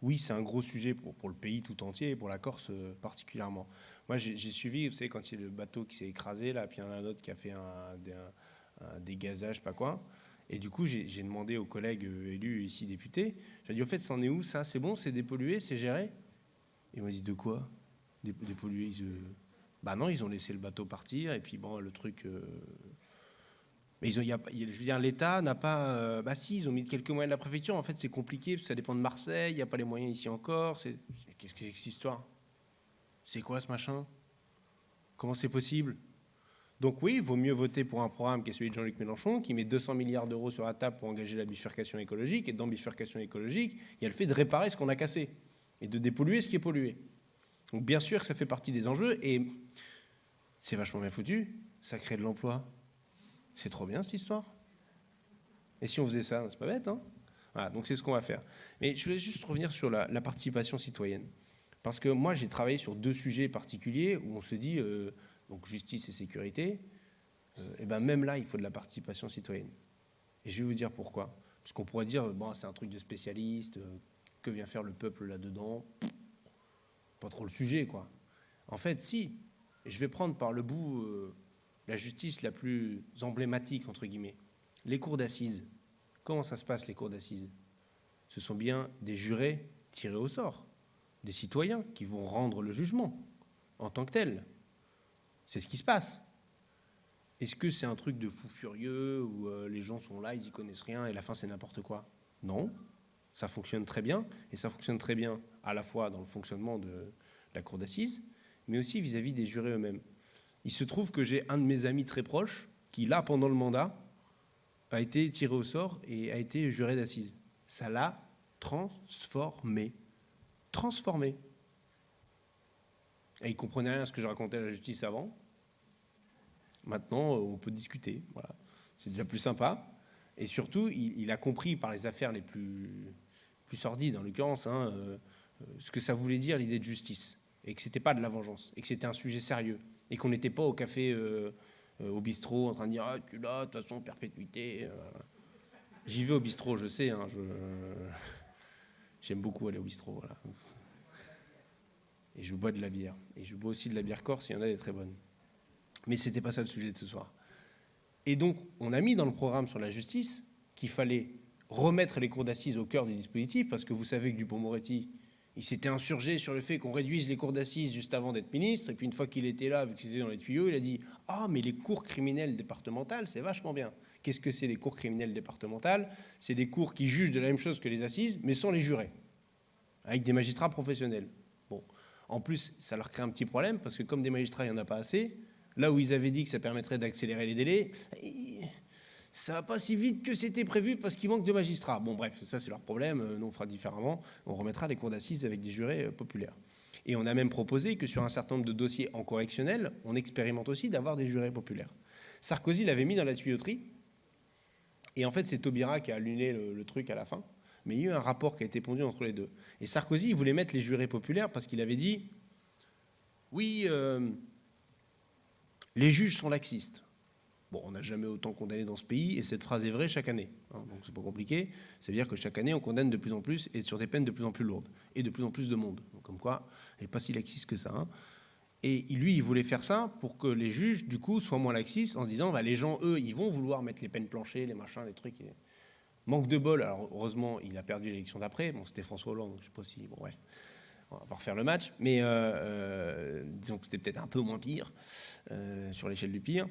oui, c'est un gros sujet pour, le pays tout entier et pour la Corse euh, particulièrement. Moi, j'ai suivi, vous savez, quand il y a le bateau qui s'est écrasé, là, puis il y en a un autre qui a fait un, un, un dégazage, pas quoi. Et du coup, j'ai demandé aux collègues élus ici députés, j'ai dit, au fait, c'en est où ça? C'est bon C'est dépollué C'est géré? Ils m'ont dit, de quoi? Dépollué ils, Bah non, ils ont laissé le bateau partir, et puis bon, le truc... Euh, Mais je veux dire, l'État n'a pas. Euh, bah si, ils ont mis quelques moyens de la préfecture. En fait, c'est compliqué parce que ça dépend de Marseille. Il n'y a pas les moyens ici encore. Qu'est-ce que c'est que cette histoire? C'est quoi ce machin? Comment c'est possible? Donc oui, il vaut mieux voter pour un programme qui est celui de Jean-Luc Mélenchon, qui met 200 milliards d'euros sur la table pour engager la bifurcation écologique. Et dans bifurcation écologique, il y a le fait de réparer ce qu'on a cassé et de dépolluer ce qui est pollué. Donc bien sûr que ça fait partie des enjeux et c'est vachement bien foutu. Ça crée de l'emploi. C'est trop bien cette histoire. Et si on faisait ça, c'est pas bête, hein voilà, donc c'est ce qu'on va faire. Mais je voulais juste revenir sur la, participation citoyenne. Parce que moi, j'ai travaillé sur deux sujets particuliers où on se dit, euh, donc justice et sécurité, euh, et ben même là, il faut de la participation citoyenne. Et je vais vous dire pourquoi. Parce qu'on pourrait dire, bon, c'est un truc de spécialiste, euh, que vient faire le peuple là-dedans? Pas trop le sujet, quoi. En fait, si. Je vais prendre par le bout la justice la plus emblématique, entre guillemets. Les cours d'assises. Comment ça se passe, les cours d'assises? Ce sont bien des jurés tirés au sort, des citoyens qui vont rendre le jugement en tant que tel. C'est ce qui se passe. Est-ce que c'est un truc de fou furieux où euh, les gens sont là, ils y connaissent rien et la fin c'est n'importe quoi? Non, ça fonctionne très bien et ça fonctionne très bien à la fois dans le fonctionnement de la cour d'assises, mais aussi vis à -vis des jurés eux-mêmes. Il se trouve que j'ai un de mes amis très proches qui, là, pendant le mandat, a été tiré au sort et a été juré d'assises. Ça l'a transformé. Transformé. Et il comprenait rien à ce que je racontais à la justice avant. Maintenant, on peut discuter. Voilà. C'est déjà plus sympa. Et surtout, il, a compris par les affaires les plus, plus sordides, en l'occurrence, hein, euh, euh, ce que ça voulait dire l'idée de justice. Et que ce n'était pas de la vengeance. Et que c'était un sujet sérieux et qu'on n'était pas au café, euh, euh, au bistrot, en train de dire Ah, tu l'as, de toute façon, perpétuité. Euh. J'y vais au bistrot, je sais. Hein, (laughs) j'aime beaucoup aller au bistrot. Et je bois de la bière. Et je bois aussi de la bière corse, il y en a des très bonnes. Mais ce n'était pas ça le sujet de ce soir. Et donc, on a mis dans le programme sur la justice qu'il fallait remettre les cours d'assises au cœur du dispositif, parce que vous savez que Dupont-Moretti, il s'était insurgé sur le fait qu'on réduise les cours d'assises juste avant d'être ministre. Et puis une fois qu'il était là, vu que c'était dans les tuyaux, il a dit Ah, mais les cours criminelles départementales, c'est vachement bien. Qu'est-ce que c'est les cours criminelles départementales? C'est des cours qui jugent de la même chose que les assises, mais sans les jurés, avec des magistrats professionnels. Bon, en plus, ça leur crée un petit problème parce que comme des magistrats, il n'y en a pas assez. Là où ils avaient dit que ça permettrait d'accélérer les délais, ça va pas si vite que c'était prévu parce qu'il manque de magistrats. Bon, bref, ça c'est leur problème. Euh, nous, on fera différemment. On remettra des cours d'assises avec des jurés euh, populaires. Et on a même proposé que sur un certain nombre de dossiers en correctionnel, on expérimente aussi d'avoir des jurés populaires. Sarkozy l'avait mis dans la tuyauterie. Et en fait, c'est Taubira qui a allumé le, truc à la fin. Mais il y a eu un rapport qui a été pondu entre les deux. Et Sarkozy, il voulait mettre les jurés populaires parce qu'il avait dit oui, euh, les juges sont laxistes. Bon, on n'a jamais autant condamné dans ce pays, et cette phrase est vraie chaque année. Hein, donc c'est pas compliqué. C'est-à-dire que chaque année, on condamne de plus en plus et sur des peines de plus en plus lourdes, et de plus en plus de monde. Donc, comme quoi, elle n'est pas si laxiste que ça. Hein. Et lui, il voulait faire ça pour que les juges, du coup, soient moins laxistes, en se disant, bah, les gens, eux, ils vont vouloir mettre les peines planchées, les machins, les trucs. Manque de bol. Alors, heureusement, il a perdu l'élection d'après. Bon, c'était François Hollande, donc je sais pas si. Bon, bref on va refaire le match, mais euh, euh, disons que c'était peut-être un peu moins pire euh, sur l'échelle du pire.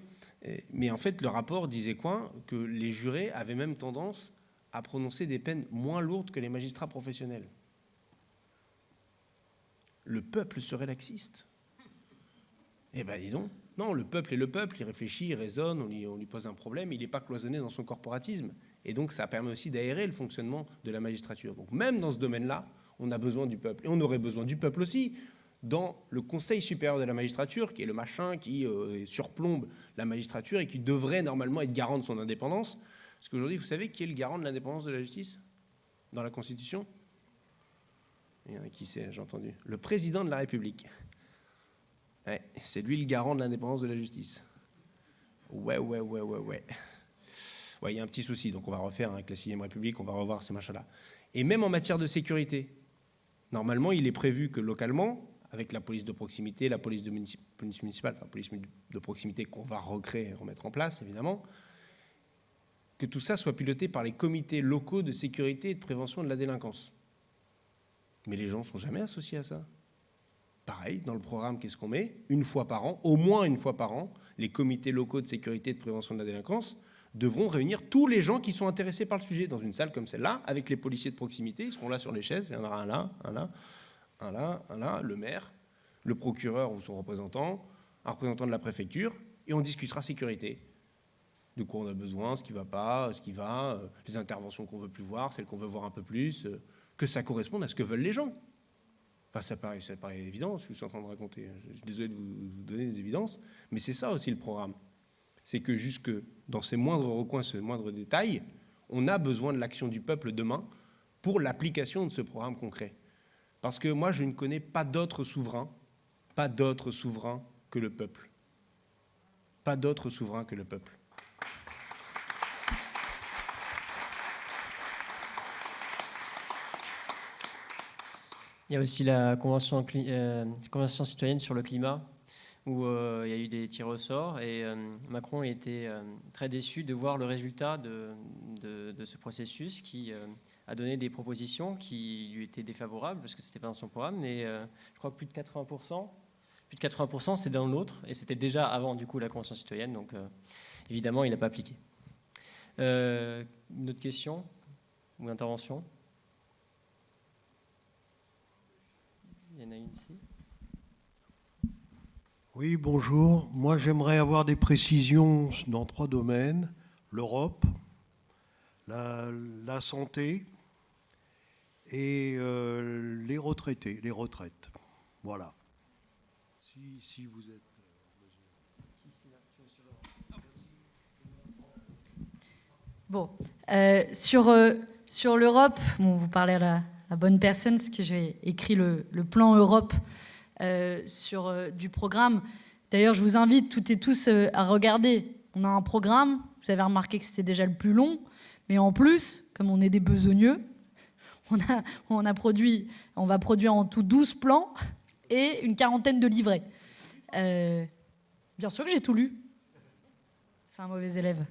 Mais en fait, le rapport disait quoi? Que les jurés avaient même tendance à prononcer des peines moins lourdes que les magistrats professionnels. Le peuple serait laxiste. Eh ben dis donc, non, le peuple est le peuple, il réfléchit, il raisonne, on lui, on lui pose un problème, il n'est pas cloisonné dans son corporatisme. Et donc ça permet aussi d'aérer le fonctionnement de la magistrature. Donc même dans ce domaine-là, on a besoin du peuple. Et on aurait besoin du peuple aussi dans le Conseil supérieur de la magistrature, qui est le machin qui euh, surplombe la magistrature et qui devrait normalement être garant de son indépendance. Parce qu'aujourd'hui, vous savez qui est le garant de l'indépendance de la justice? Dans la Constitution? Il y en a qui sait, j'ai entendu. Le président de la République. c'est lui le garant de l'indépendance de la justice. Ouais, ouais, ouais, ouais, ouais. Ouais, il y a un petit souci, donc on va refaire avec la 6 République, on va revoir ces machins-là. Et même en matière de sécurité, Normalement, il est prévu que localement, avec la police de proximité, la police, municipale, la police de proximité qu'on va recréer et remettre en place, évidemment, que tout ça soit piloté par les comités locaux de sécurité et de prévention de la délinquance. Mais les gens ne sont jamais associés à ça. Pareil, dans le programme, qu'est-ce qu'on met? Une fois par an, au moins une fois par an, les comités locaux de sécurité et de prévention de la délinquance devront réunir tous les gens qui sont intéressés par le sujet dans une salle comme celle-là, avec les policiers de proximité, ils seront là sur les chaises, il y en aura un là, un là, un là, un là, le maire, le procureur ou son représentant, un représentant de la préfecture, et on discutera sécurité. De quoi on a besoin, ce qui va pas, ce qui va, euh, les interventions qu'on veut plus voir, celles qu'on veut voir un peu plus, euh, que ça corresponde à ce que veulent les gens. ça, paraît, ça paraît évident, je suis en train de raconter. Je suis désolé de vous donner des évidences, mais c'est ça aussi le programme. C'est que jusque dans ces moindres recoins, ces moindres détails, on a besoin de l'action du peuple demain pour l'application de ce programme concret. Parce que moi, je ne connais pas d'autre souverain, pas d'autre souverain que le peuple. Pas d'autre souverain que le peuple. Il y a aussi la Convention, euh, citoyenne sur le climat, où euh, il y a eu des tirs au sort, et euh, Macron était très déçu de voir le résultat de, de, ce processus qui a donné des propositions qui lui étaient défavorables, parce que ce n'était pas dans son programme, mais je crois que plus de 80%, plus de 80% c'est dans l'autre, et c'était déjà avant du coup la Convention citoyenne, donc évidemment il n'a pas appliqué. une autre question ou intervention? Il y en a une ici. Oui, bonjour. Moi, j'aimerais avoir des précisions dans trois domaines. L'Europe, la, santé et euh, les retraités, les retraites. Voilà. Si, vous êtes... Bon, euh, sur, euh, sur l'Europe, bon, vous parlez à la, la bonne personne, parce que j'ai écrit le, plan Europe euh, sur euh, du programme. D'ailleurs, je vous invite toutes et tous euh, à regarder. On a un programme, vous avez remarqué que c'était déjà le plus long, mais en plus, comme on est des besogneux, on, a, va produire en tout 12 plans et une quarantaine de livrets. bien sûr que j'ai tout lu. C'est un mauvais élève.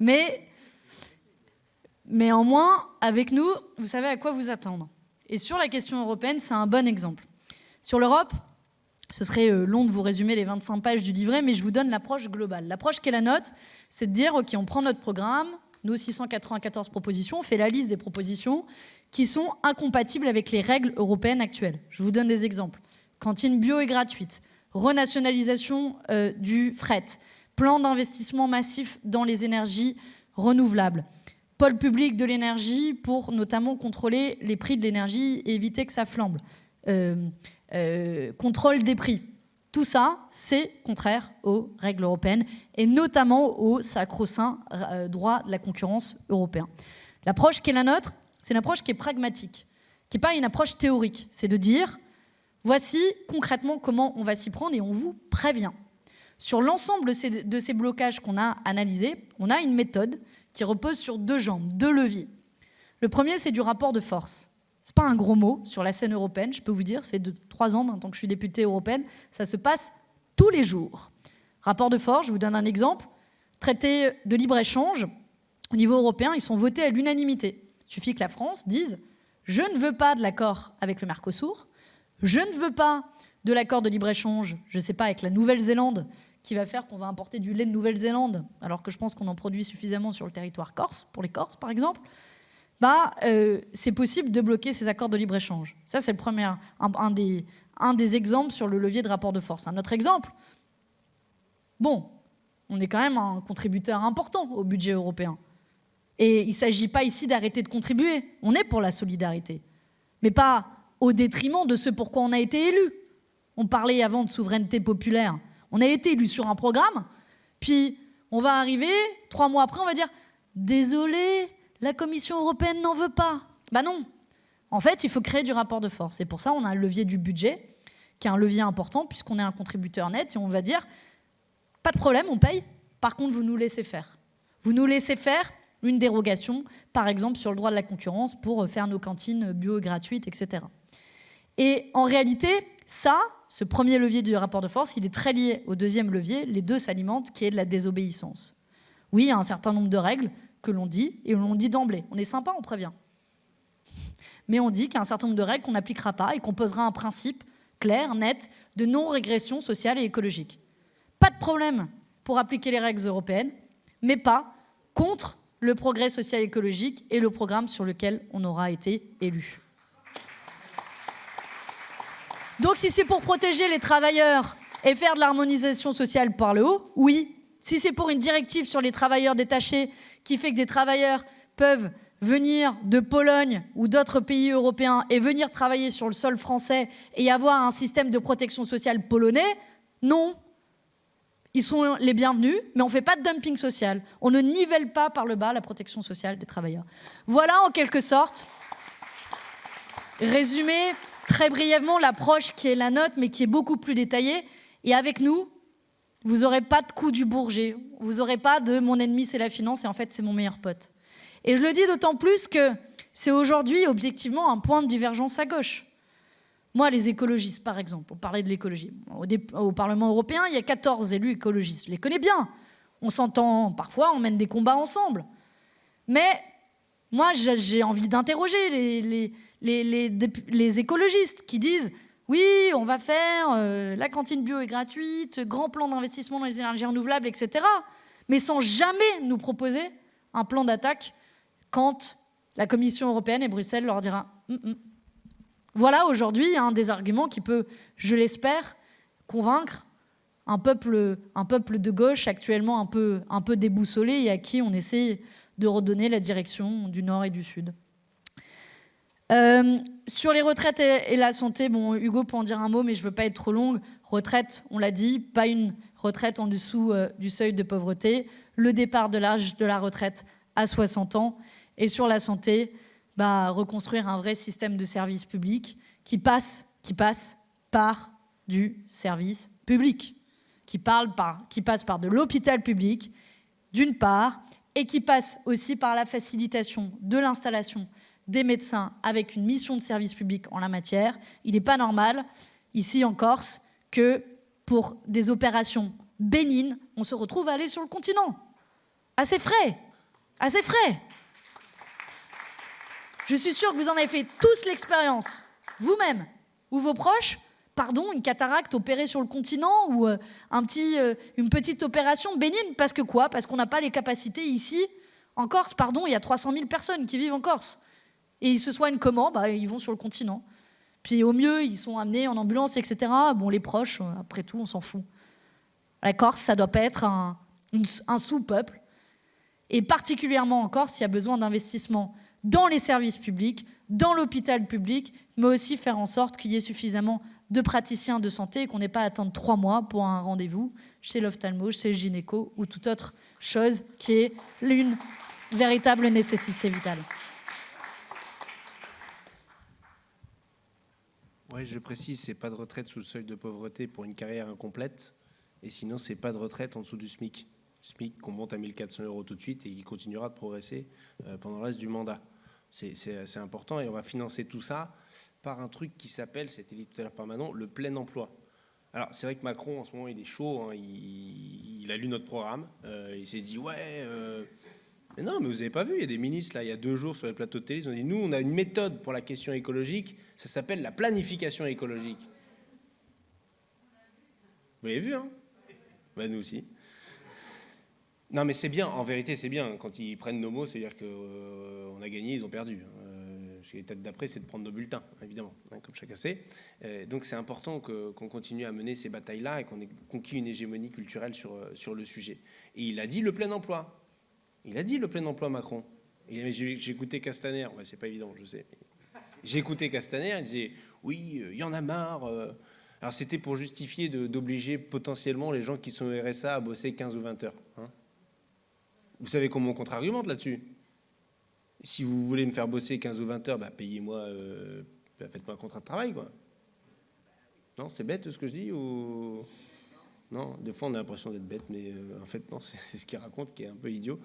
Mais mais en moins, avec nous, vous savez à quoi vous attendre. Et sur la question européenne, c'est un bon exemple. Sur l'Europe, ce serait euh, long de vous résumer les 25 pages du livret, mais je vous donne l'approche globale. L'approche qui est la note, c'est de dire, OK, on prend notre programme, nos 694 propositions, on fait la liste des propositions qui sont incompatibles avec les règles européennes actuelles. Je vous donne des exemples. Cantine bio et gratuite, renationalisation euh, du fret, plan d'investissement massif dans les énergies renouvelables, pôle public de l'énergie pour notamment contrôler les prix de l'énergie et éviter que ça flambe. Euh, euh, contrôle des prix. Tout ça, c'est contraire aux règles européennes et notamment au sacro-saint droit de la concurrence européen. L'approche qui est la nôtre, c'est une approche qui est pragmatique, qui n'est pas une approche théorique. C'est de dire, voici concrètement comment on va s'y prendre et on vous prévient. Sur l'ensemble de ces blocages qu'on a analysés, on a une méthode qui repose sur deux jambes, deux leviers. Le premier, c'est du rapport de force. Ce n'est pas un gros mot sur la scène européenne, je peux vous dire, ça fait trois ans maintenant que je suis députée européenne, ça se passe tous les jours. Rapport de force, je vous donne un exemple. Traité de libre-échange, au niveau européen, ils sont votés à l'unanimité. Il suffit que la France dise « je ne veux pas de l'accord avec le Mercosur, je ne veux pas de l'accord de libre-échange, je ne sais pas, avec la Nouvelle-Zélande, qui va faire qu'on va importer du lait de Nouvelle-Zélande, alors que je pense qu'on en produit suffisamment sur le territoire corse, pour les Corses par exemple, bah, euh, c'est possible de bloquer ces accords de libre-échange. Ça, c'est le premier, un, des, un des exemples sur le levier de rapport de force. Un autre exemple, bon, on est quand même un contributeur important au budget européen. Et il ne s'agit pas ici d'arrêter de contribuer. On est pour la solidarité. Mais pas au détriment de ce pourquoi on a été élu. On parlait avant de souveraineté populaire. On a été élu sur un programme, puis on va arriver, trois mois après, on va dire Désolé, la Commission européenne n'en veut pas. Bah non. En fait, il faut créer du rapport de force. Et pour ça, on a le levier du budget, qui est un levier important, puisqu'on est un contributeur net, et on va dire Pas de problème, on paye. Par contre, vous nous laissez faire. Vous nous laissez faire une dérogation, par exemple sur le droit de la concurrence pour faire nos cantines bio gratuites, etc. Et en réalité, ça, ce premier levier du rapport de force, il est très lié au deuxième levier, les deux s'alimentent, qui est de la désobéissance. Oui, il y a un certain nombre de règles que l'on dit, et on dit d'emblée. On est sympa, on prévient. Mais on dit qu'il y a un certain nombre de règles qu'on n'appliquera pas et qu'on posera un principe clair, net, de non-régression sociale et écologique. Pas de problème pour appliquer les règles européennes, mais pas contre le progrès social écologique et le programme sur lequel on aura été élu. Donc si c'est pour protéger les travailleurs et faire de l'harmonisation sociale par le haut, oui. Si c'est pour une directive sur les travailleurs détachés qui fait que des travailleurs peuvent venir de Pologne ou d'autres pays européens et venir travailler sur le sol français et avoir un système de protection sociale polonais, non. Ils sont les bienvenus, mais on ne fait pas de dumping social. On ne nivelle pas par le bas la protection sociale des travailleurs. Voilà en quelque sorte, résumé très brièvement l'approche qui est la nôtre, mais qui est beaucoup plus détaillée. Et avec nous, vous n'aurez pas de coup du bourget. Vous n'aurez pas de mon ennemi, c'est la finance, et en fait, c'est mon meilleur pote. Et je le dis d'autant plus que c'est aujourd'hui, objectivement, un point de divergence à gauche. Moi, les écologistes, par exemple, pour parler de l'écologie, au, Parlement européen, il y a 14 élus écologistes. Je les connais bien. On s'entend parfois, on mène des combats ensemble. Mais moi, j'ai envie d'interroger les, écologistes qui disent oui, on va faire, euh, la cantine bio est gratuite, grand plan d'investissement dans les énergies renouvelables, etc. Mais sans jamais nous proposer un plan d'attaque quand la Commission européenne et Bruxelles leur dira hum, hum. Voilà aujourd'hui un des arguments qui peut, je l'espère, convaincre un peuple, de gauche actuellement un peu, un peu déboussolé et à qui on essaie de redonner la direction du nord et du sud. Euh, sur les retraites et, la santé, bon, Hugo peut en dire un mot, mais je ne veux pas être trop longue. Retraite, on l'a dit, pas une retraite en dessous euh, du seuil de pauvreté. Le départ de l'âge de la retraite à 60 ans. Et sur la santé, bah, reconstruire un vrai système de service public qui passe, qui passe par du service public, qui, parle par, qui passe par de l'hôpital public, d'une part, et qui passe aussi par la facilitation de l'installation des médecins avec une mission de service public en la matière. Il n'est pas normal, ici en Corse, que pour des opérations bénignes, on se retrouve à aller sur le continent. Assez frais, assez frais. Je suis sûre que vous en avez fait tous l'expérience, vous-même ou vos proches. Pardon, une cataracte opérée sur le continent ou euh, un petit, euh, une petite opération bénigne. Parce que quoi? Parce qu'on n'a pas les capacités ici, en Corse. Pardon, il y a 300 000 personnes qui vivent en Corse et ils se soignent comment? Bah, Ils vont sur le continent. Puis au mieux, ils sont amenés en ambulance, etc. Bon, les proches, euh, après tout, on s'en fout. La Corse, ça doit pas être un, un sous-peuple. Et particulièrement en Corse, il y a besoin d'investissement dans les services publics, dans l'hôpital public, mais aussi faire en sorte qu'il y ait suffisamment de praticiens de santé et qu'on n'ait pas à attendre trois mois pour un rendez-vous chez l'ophtalmo, chez le gynéco ou toute autre chose qui est l'une véritable nécessité vitale. Oui, je précise, c'est pas de retraite sous le seuil de pauvreté pour une carrière incomplète. Et sinon, c'est pas de retraite en dessous du SMIC. SMIC qu'on monte à 1400 euros tout de suite et qui continuera de progresser euh, pendant le reste du mandat. C'est important et on va financer tout ça par un truc qui s'appelle, c'était dit tout à l'heure par Manon, le plein emploi. Alors c'est vrai que Macron en ce moment il est chaud, hein. il, a lu notre programme, euh, il s'est dit ouais, euh, mais non, mais vous avez pas vu, il y a des ministres, là, il y a deux jours sur les plateaux de télé, ils ont dit, nous, on a une méthode pour la question écologique, ça s'appelle la planification écologique. Vous l'avez vu, hein? Ben, Nous aussi. Non, mais c'est bien, en vérité, c'est bien. Quand ils prennent nos mots, c'est-à-dire qu'on euh, a gagné, ils ont perdu. Euh, L'étape d'après, c'est de prendre nos bulletins, évidemment, hein, comme chacun sait. Euh, donc c'est important qu'on continue à mener ces batailles-là et qu'on ait conquis une hégémonie culturelle sur, euh, sur le sujet. Et il a dit le plein emploi. Il a dit le plein emploi Macron. J'ai écouté Castaner, c'est pas évident, je sais. J'ai écouté Castaner, il disait oui, euh, il y en a marre. Alors c'était pour justifier d'obliger potentiellement les gens qui sont RSA à bosser 15 ou 20 heures. Hein. Vous savez comment on contre-argumente là-dessus? Si vous voulez me faire bosser 15 ou 20 heures, bah, payez-moi, euh, bah, faites-moi un contrat de travail. Quoi. Non, c'est bête ce que je dis ou... Non, des fois on a l'impression d'être bête, mais euh, en fait non, (laughs) c'est ce qu'il raconte qui est un peu idiot.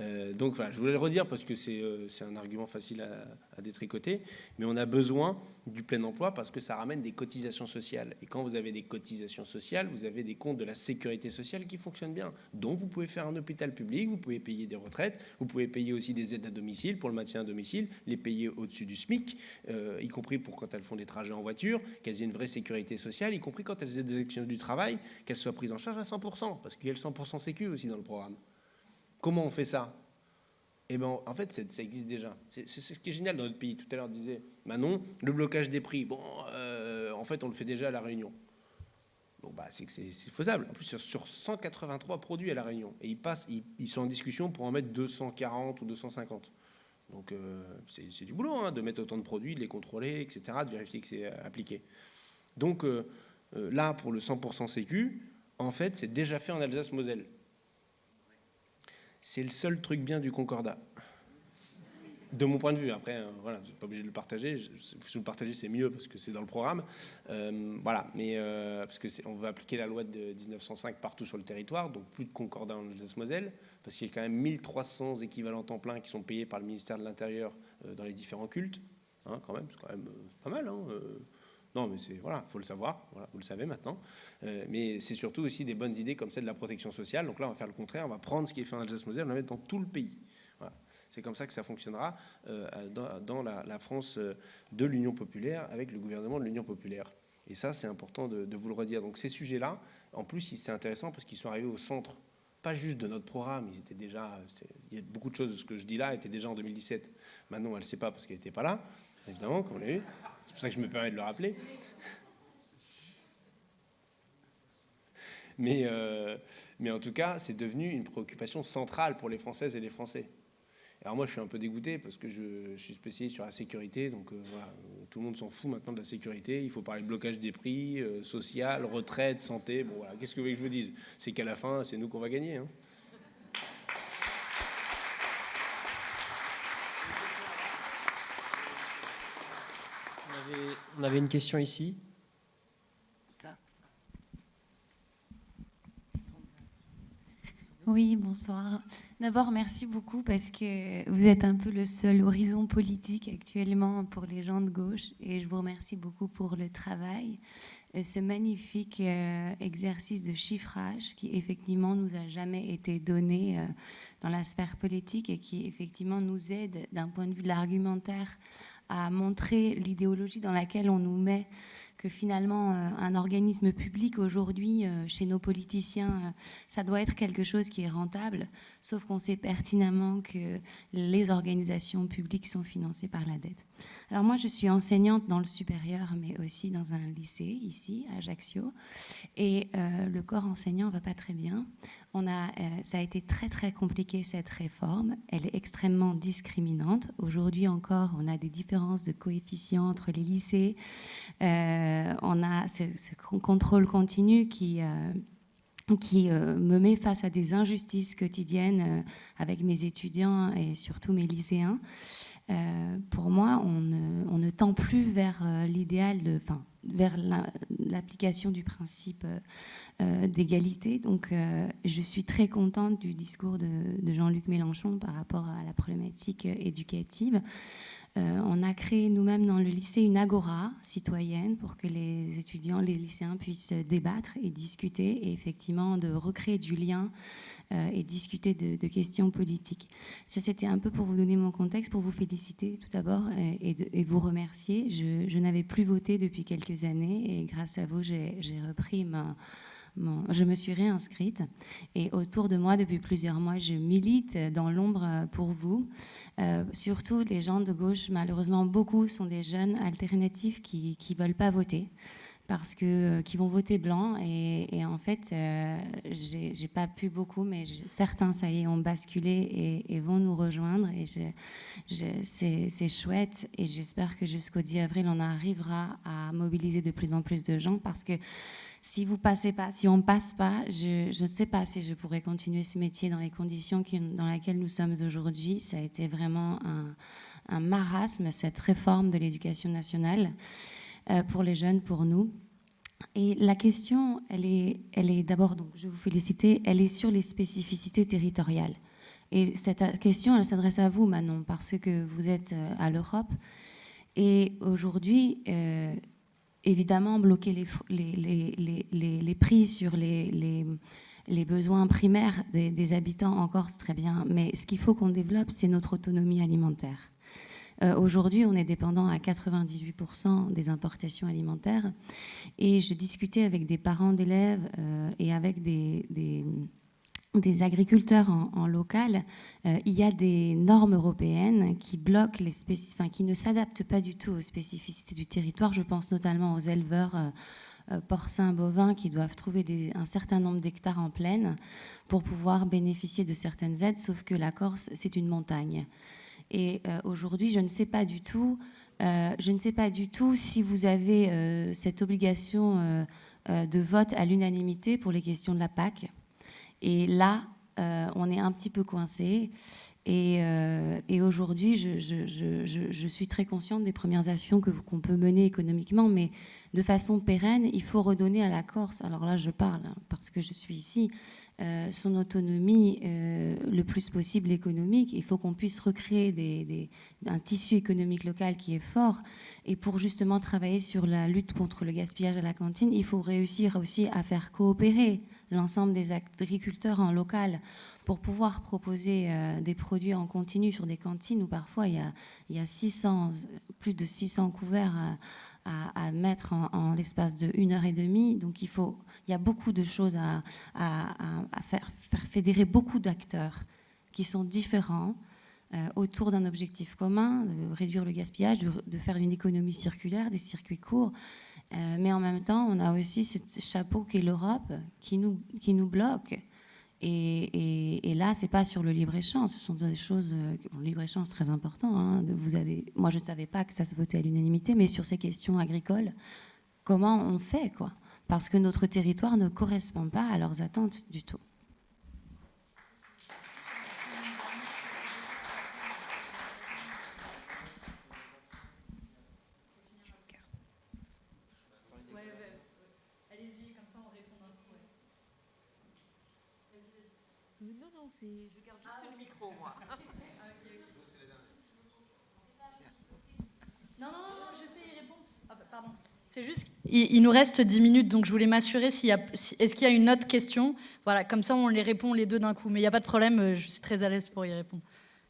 Euh, donc voilà, je voulais le redire parce que c'est un argument facile à, détricoter, mais on a besoin du plein emploi parce que ça ramène des cotisations sociales. Et quand vous avez des cotisations sociales, vous avez des comptes de la sécurité sociale qui fonctionnent bien. Donc vous pouvez faire un hôpital public, vous pouvez payer des retraites, vous pouvez payer aussi des aides à domicile pour le maintien à domicile, les payer au-dessus du SMIC, y compris pour quand elles font des trajets en voiture, qu'elles aient une vraie sécurité sociale, y compris quand elles aient des actions du travail, qu'elles soient prise en charge à 100%, parce qu'il y a le 100% sécu aussi dans le programme. Comment on fait ça? Eh ben, en fait, ça existe déjà. C'est ce qui est génial dans notre pays. Tout à l'heure, disait Manon, le blocage des prix. Bon, euh, en fait, on le fait déjà à La Réunion. Bon, bah, c'est faisable. En plus, sur 183 produits à La Réunion. Et ils, passent, ils, sont en discussion pour en mettre 240 ou 250. Donc, euh, c'est du boulot, hein, de mettre autant de produits, de les contrôler, etc., de vérifier que c'est euh, appliqué. Donc, là, pour le 100% Sécu, en fait, c'est déjà fait en Alsace-Moselle. C'est le seul truc bien du Concordat. De mon point de vue, après, hein, voilà, vous n'êtes pas obligé de le partager. Si vous le partagez, c'est mieux parce que c'est dans le programme. Euh, voilà, mais euh, parce que on veut appliquer la loi de 1905 partout sur le territoire, donc plus de Concordat en Alsace-Moselle, parce qu'il y a quand même 1300 équivalents temps plein qui sont payés par le ministère de l'Intérieur euh, dans les différents cultes. Hein, quand même, c'est quand même pas mal. Hein, non, mais c'est voilà, faut le savoir. Vous le savez maintenant. Euh, mais c'est surtout aussi des bonnes idées comme celle de la protection sociale. Donc là, on va faire le contraire. On va prendre ce qui est fait en Alsace-Moselle, on va le mettre dans tout le pays. Voilà. C'est comme ça que ça fonctionnera euh, dans, la, France euh, de l'Union populaire avec le gouvernement de l'Union populaire. Et ça, c'est important de, vous le redire. Donc ces sujets-là, en plus, c'est intéressant parce qu'ils sont arrivés au centre, pas juste de notre programme. Ils étaient déjà. Il y a beaucoup de choses de ce que je dis là étaient déjà en 2017. Maintenant, elle ne sait pas parce qu'elle n'était pas là, évidemment, comme on l'a vu. C'est pour ça que je me permets de le rappeler. Mais, euh, mais en tout cas, c'est devenu une préoccupation centrale pour les Françaises et les Français. Alors moi, je suis un peu dégoûté parce que je, suis spécialiste sur la sécurité, donc euh, voilà, tout le monde s'en fout maintenant de la sécurité. Il faut parler de blocage des prix, euh, social, retraite, santé. Bon voilà, qu'est-ce que vous voulez que je vous dise? C'est qu'à la fin, c'est nous qu'on va gagner. Hein. On avait une question ici. Oui, bonsoir. D'abord, merci beaucoup parce que vous êtes un peu le seul horizon politique actuellement pour les gens de gauche et je vous remercie beaucoup pour le travail, euh, ce magnifique euh, exercice de chiffrage qui effectivement nous a jamais été donné euh, dans la sphère politique et qui effectivement nous aide d'un point de vue de l'argumentaire à montrer l'idéologie dans laquelle on nous met que finalement euh, un organisme public aujourd'hui euh, chez nos politiciens, euh, ça doit être quelque chose qui est rentable, sauf qu'on sait pertinemment que les organisations publiques sont financées par la dette. Alors moi, je suis enseignante dans le supérieur, mais aussi dans un lycée ici, à Ajaccio, et le corps enseignant va pas très bien. On a, ça a été très très compliqué cette réforme. Elle est extrêmement discriminante. Aujourd'hui encore, on a des différences de coefficients entre les lycées. Euh, on a ce, contrôle continu qui euh, qui euh, me met face à des injustices quotidiennes avec mes étudiants et surtout mes lycéens. pour moi, on ne, tend plus vers l'idéal, enfin, vers l'application du principe d'égalité. Donc, je suis très contente du discours de Jean-Luc Mélenchon par rapport à la problématique éducative. Euh, on a créé nous-mêmes dans le lycée une agora citoyenne pour que les étudiants, les lycéens puissent débattre et discuter et effectivement de recréer du lien euh, et discuter de, questions politiques. Ça, c'était un peu pour vous donner mon contexte, pour vous féliciter tout d'abord et, vous remercier. Je, je n'avais plus voté depuis quelques années et grâce à vous, j'ai repris ma je me suis réinscrite et autour de moi, depuis plusieurs mois, je milite dans l'ombre pour vous. Euh, surtout les gens de gauche, malheureusement, beaucoup sont des jeunes alternatifs qui ne veulent pas voter parce que euh, qui vont voter blanc et, en fait euh, j'ai pas pu beaucoup mais certains ça y est ont basculé et, vont nous rejoindre et c'est chouette et j'espère que jusqu'au 10 avril on arrivera à mobiliser de plus en plus de gens parce que si vous passez pas, si on passe pas, je ne sais pas si je pourrais continuer ce métier dans les conditions dans lesquelles nous sommes aujourd'hui. Ça a été vraiment un, marasme, cette réforme de l'éducation nationale euh, pour les jeunes, pour nous. Et la question, elle est, elle est d'abord, donc je vous féliciter, elle est sur les spécificités territoriales. Et cette question, elle s'adresse à vous, Manon, parce que vous êtes euh, à l'Europe. Et aujourd'hui, euh, évidemment, bloquer les, prix sur les, besoins primaires des, habitants encore, c'est très bien. Mais ce qu'il faut qu'on développe, c'est notre autonomie alimentaire. Euh, aujourd'hui, on est dépendant à 98% des importations alimentaires. Et je discutais avec des parents d'élèves euh, et avec des agriculteurs en, local, euh, il y a des normes européennes qui bloquent qui ne s'adaptent pas du tout aux spécificités du territoire. Je pense notamment aux éleveurs euh, euh, porcins, bovins qui doivent trouver un certain nombre d'hectares en plaine pour pouvoir bénéficier de certaines aides, sauf que la Corse, c'est une montagne. Et aujourd'hui, je ne sais pas du tout, je ne sais pas du tout si vous avez cette obligation de vote à l'unanimité pour les questions de la PAC et là, euh, on est un petit peu coincé. Et, euh, aujourd'hui, je, suis très consciente des premières actions qu'on peut mener économiquement, mais de façon pérenne, il faut redonner à la Corse, alors là je parle hein, parce que je suis ici, euh, son autonomie le plus possible économique. Il faut qu'on puisse recréer un tissu économique local qui est fort. Et pour justement travailler sur la lutte contre le gaspillage à la cantine, il faut réussir aussi à faire coopérer l'ensemble des agriculteurs en local pour pouvoir proposer euh, des produits en continu sur des cantines où parfois il y a, il y a 600, plus de 600 couverts à, mettre en, l'espace de une heure et demie. Donc il, faut, il y a beaucoup de choses à, à faire, faire, fédérer beaucoup d'acteurs qui sont différents euh, autour d'un objectif commun, de réduire le gaspillage, de, faire une économie circulaire, des circuits courts. Euh, mais en même temps, on a aussi ce chapeau qu'est l'Europe qui nous, qui nous bloque. Et, et, là, c'est pas sur le libre-échange, ce sont des choses... Euh, le libre-échange, c'est très important. Hein, moi, je ne savais pas que ça se votait à l'unanimité, mais sur ces questions agricoles, comment on fait quoi? Parce que notre territoire ne correspond pas à leurs attentes du tout. Je garde juste le micro, moi. (laughs) (laughs) Non, non, non, j'essaie d'y répondre. Ah, bah, pardon. C'est juste, il, nous reste 10 minutes, donc je voulais m'assurer s'il y a, est-ce qu'il y a une autre question? Voilà, comme ça on les répond les deux d'un coup. Mais il n'y a pas de problème, euh, je suis très à l'aise pour y répondre.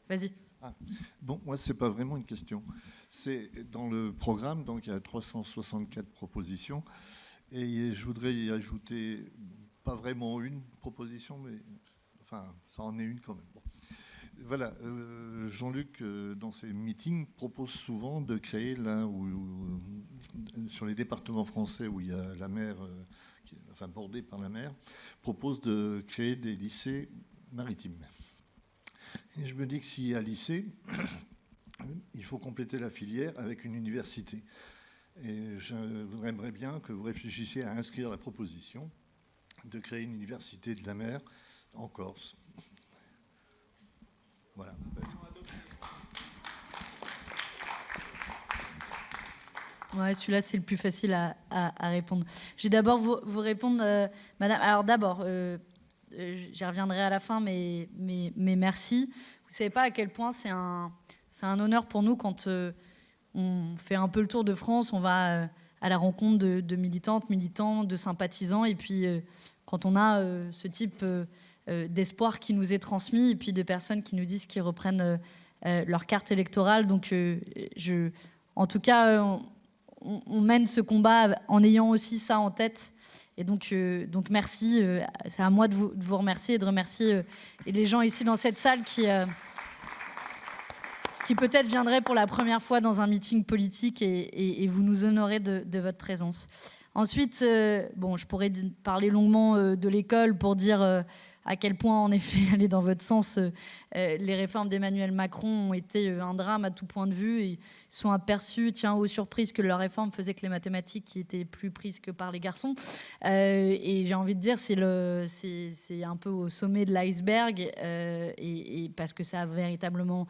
Vas-y. Ah, bon, moi c'est pas vraiment une question. C'est dans le programme, donc il y a 364 propositions, et je voudrais y ajouter pas vraiment une proposition, mais Enfin, ça en est une quand même. Voilà, euh, Jean-Luc, euh, dans ses meetings, propose souvent de créer là où, sur les départements français où il y a la mer, euh, enfin bordée par la mer, propose de créer des lycées maritimes. Et je me dis que s'il y a lycée, (coughs) il faut compléter la filière avec une université. Et je voudrais bien que vous réfléchissiez à inscrire la proposition de créer une université de la mer en Corse. Voilà. Celui-là, c'est le plus facile à, répondre. Je vais d'abord vous, répondre, euh, madame. Alors, d'abord, euh, euh, j'y reviendrai à la fin, mais, mais, merci. Vous ne savez pas à quel point c'est un, un honneur pour nous quand on fait un peu le tour de France, on va à la rencontre de, de militantes, militants, de sympathisants, et puis quand on a ce type d'espoir qui nous est transmis et puis de personnes qui nous disent qu'ils reprennent euh, euh, leur carte électorale. Donc, je, en tout cas, on, mène ce combat en ayant aussi ça en tête. Et donc, donc merci. C'est à moi de vous, de vous, remercier et de remercier les gens ici dans cette salle qui, qui peut-être viendraient pour la première fois dans un meeting politique et, vous nous honorez de, de votre présence. Ensuite, bon, je pourrais parler longuement de l'école pour dire à quel point, en effet, (laughs) aller dans votre sens, euh, euh, les réformes d'Emmanuel Macron ont été euh, un drame à tout point de vue. Ils sont aperçus, tiens, aux surprises, que leur réforme faisait que les mathématiques étaient plus prises que par les garçons. et j'ai envie de dire, c'est un peu au sommet de l'iceberg, parce que ça a véritablement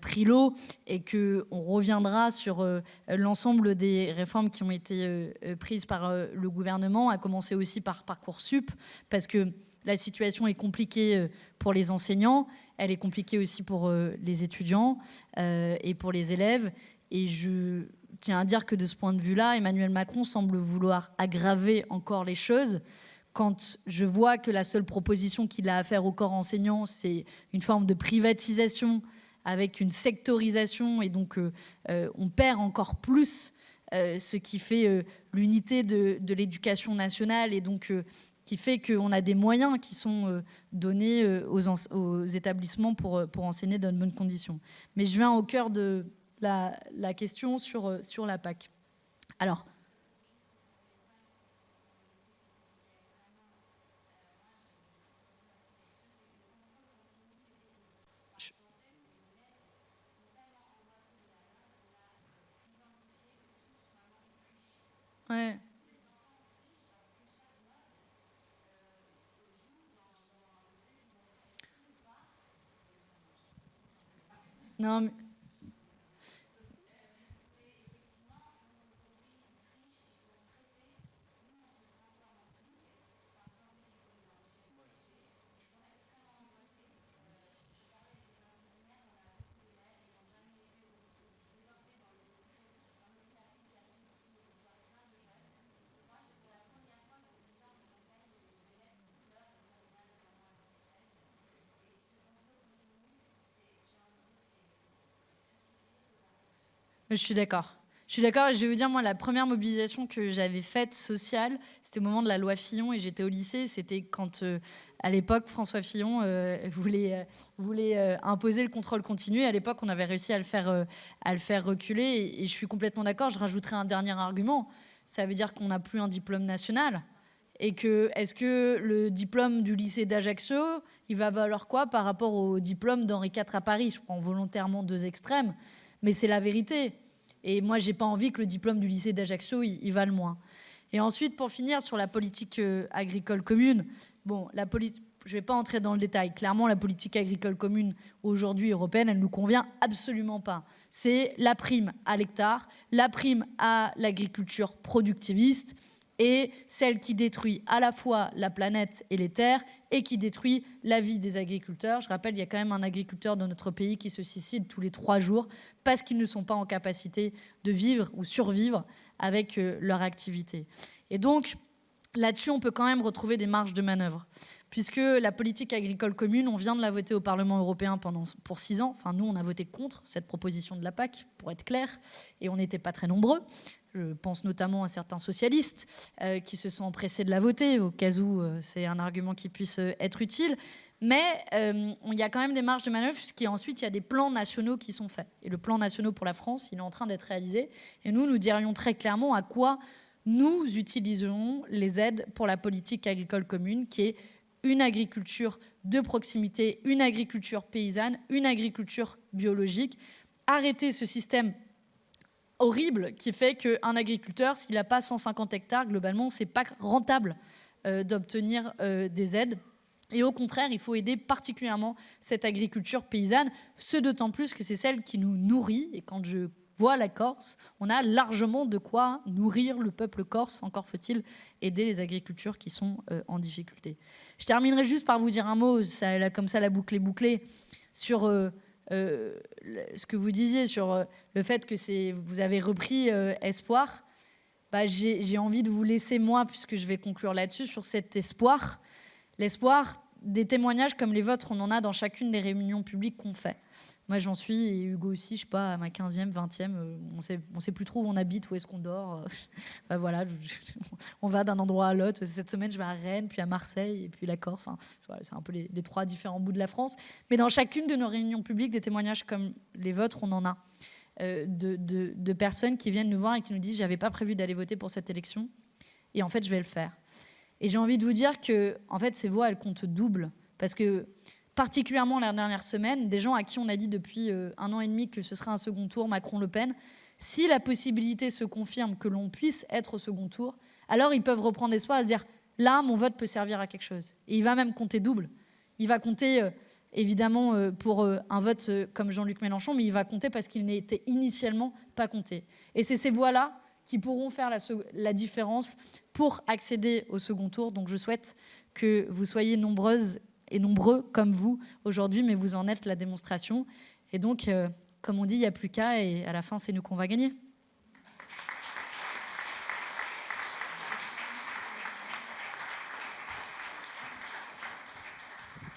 pris l'eau, et qu'on reviendra sur l'ensemble des réformes qui ont été prises par le gouvernement, à commencer aussi par Parcoursup, parce que la situation est compliquée euh, pour les enseignants, elle est compliquée aussi pour euh, les étudiants euh, et pour les élèves. Et je tiens à dire que de ce point de vue-là, Emmanuel Macron semble vouloir aggraver encore les choses. Quand je vois que la seule proposition qu'il a à faire au corps enseignant, c'est une forme de privatisation avec une sectorisation, et donc on perd encore plus ce qui fait l'unité de, de l'éducation nationale et donc qui fait qu'on a des moyens qui sont euh, donnés euh, aux, établissements pour, euh, pour enseigner dans de bonnes conditions. Mais je viens au cœur de la, la question sur, sur la PAC. Alors, Ouais. Non, Je suis d'accord. Je suis d'accord je vais vous dire, moi, la première mobilisation que j'avais faite sociale, c'était au moment de la loi Fillon et j'étais au lycée. C'était quand, euh, à l'époque, François Fillon euh, voulait, euh, voulait imposer le contrôle continu. à l'époque, on avait réussi à le faire, à le faire reculer. Et, et je suis complètement d'accord. Je rajouterai un dernier argument. Ça veut dire qu'on n'a plus un diplôme national. Et que, est-ce que le diplôme du lycée d'Ajaccio, il va valoir quoi par rapport au diplôme d'Henri IV à Paris? Je prends volontairement deux extrêmes, mais c'est la vérité. Et moi, j'ai pas envie que le diplôme du lycée d'Ajaccio, il, il moins. Et ensuite, pour finir, sur la politique euh, agricole commune, bon, la je ne vais pas entrer dans le détail. Clairement, la politique agricole commune aujourd'hui européenne, elle ne nous convient absolument pas. C'est la prime à l'hectare, la prime à l'agriculture productiviste, et celle qui détruit à la fois la planète et les terres et qui détruit la vie des agriculteurs. Je rappelle, il y a quand même un agriculteur dans notre pays qui se suicide tous les trois jours parce qu'ils ne sont pas en capacité de vivre ou survivre avec euh, leur activité. Et donc, là-dessus, on peut quand même retrouver des marges de manœuvre puisque la politique agricole commune, on vient de la voter au Parlement européen pendant, pour six ans. Enfin, nous, on a voté contre cette proposition de la PAC, pour être clair, et on n'était pas très nombreux. Je pense notamment à certains socialistes euh, qui se sont empressés de la voter, au cas où euh, c'est un argument qui puisse euh, être utile. Mais il y a quand même des marges de manœuvre, puisqu'ensuite, il y a des plans nationaux qui sont faits. Et le plan national pour la France, il est en train d'être réalisé. Et nous, nous dirions très clairement à quoi nous utiliserons les aides pour la politique agricole commune, qui est une agriculture de proximité, une agriculture paysanne, une agriculture biologique. Arrêter ce système horrible qui fait qu'un agriculteur, s'il n'a pas 150 hectares, globalement, c'est pas rentable euh, d'obtenir euh, des aides. Et au contraire, il faut aider particulièrement cette agriculture paysanne, ce d'autant plus que c'est celle qui nous nourrit. Et quand je vois la Corse, on a largement de quoi nourrir le peuple corse. Encore faut-il aider les agricultures qui sont euh, en difficulté. Je terminerai juste par vous dire un mot, ça, comme ça la boucle est bouclée, sur euh, ce que vous disiez sur euh, le fait que vous avez repris euh, espoir, bah, j'ai envie de vous laisser, moi, puisque je vais conclure là-dessus, sur cet espoir. L'espoir des témoignages comme les vôtres, on en a dans chacune des réunions publiques qu'on fait. Moi, j'en suis, et Hugo aussi, je sais pas, à ma 15e, 20e, euh, on sait, ne sait plus trop où on habite, où est-ce qu'on dort. (laughs) Bah, voilà, on va d'un endroit à l'autre. Cette semaine, je vais à Rennes, puis à Marseille, et puis la Corse. c'est un peu les, trois différents bouts de la France. Mais dans chacune de nos réunions publiques, des témoignages comme les vôtres, on en a. Euh, de, de, personnes qui viennent nous voir et qui nous disent j'avais pas prévu d'aller voter pour cette élection et en fait je vais le faire. Et j'ai envie de vous dire que en fait ces voix elles comptent double parce que particulièrement la dernière semaine, des gens à qui on a dit depuis euh, un an et demi que ce serait un second tour Macron-Le Pen, si la possibilité se confirme que l'on puisse être au second tour, alors ils peuvent reprendre espoir et se dire là, mon vote peut servir à quelque chose. Et il va même compter double. Il va compter euh, évidemment euh, pour un vote comme Jean-Luc Mélenchon, mais il va compter parce qu'il n'était initialement pas compté. Et c'est ces voix-là qui pourront faire la différence pour accéder au second tour. Donc je souhaite que vous soyez nombreuses et nombreux comme vous aujourd'hui, mais vous en êtes la démonstration. Et donc, euh, comme on dit, il n'y a plus qu'à, et à la fin, c'est nous qu'on va gagner.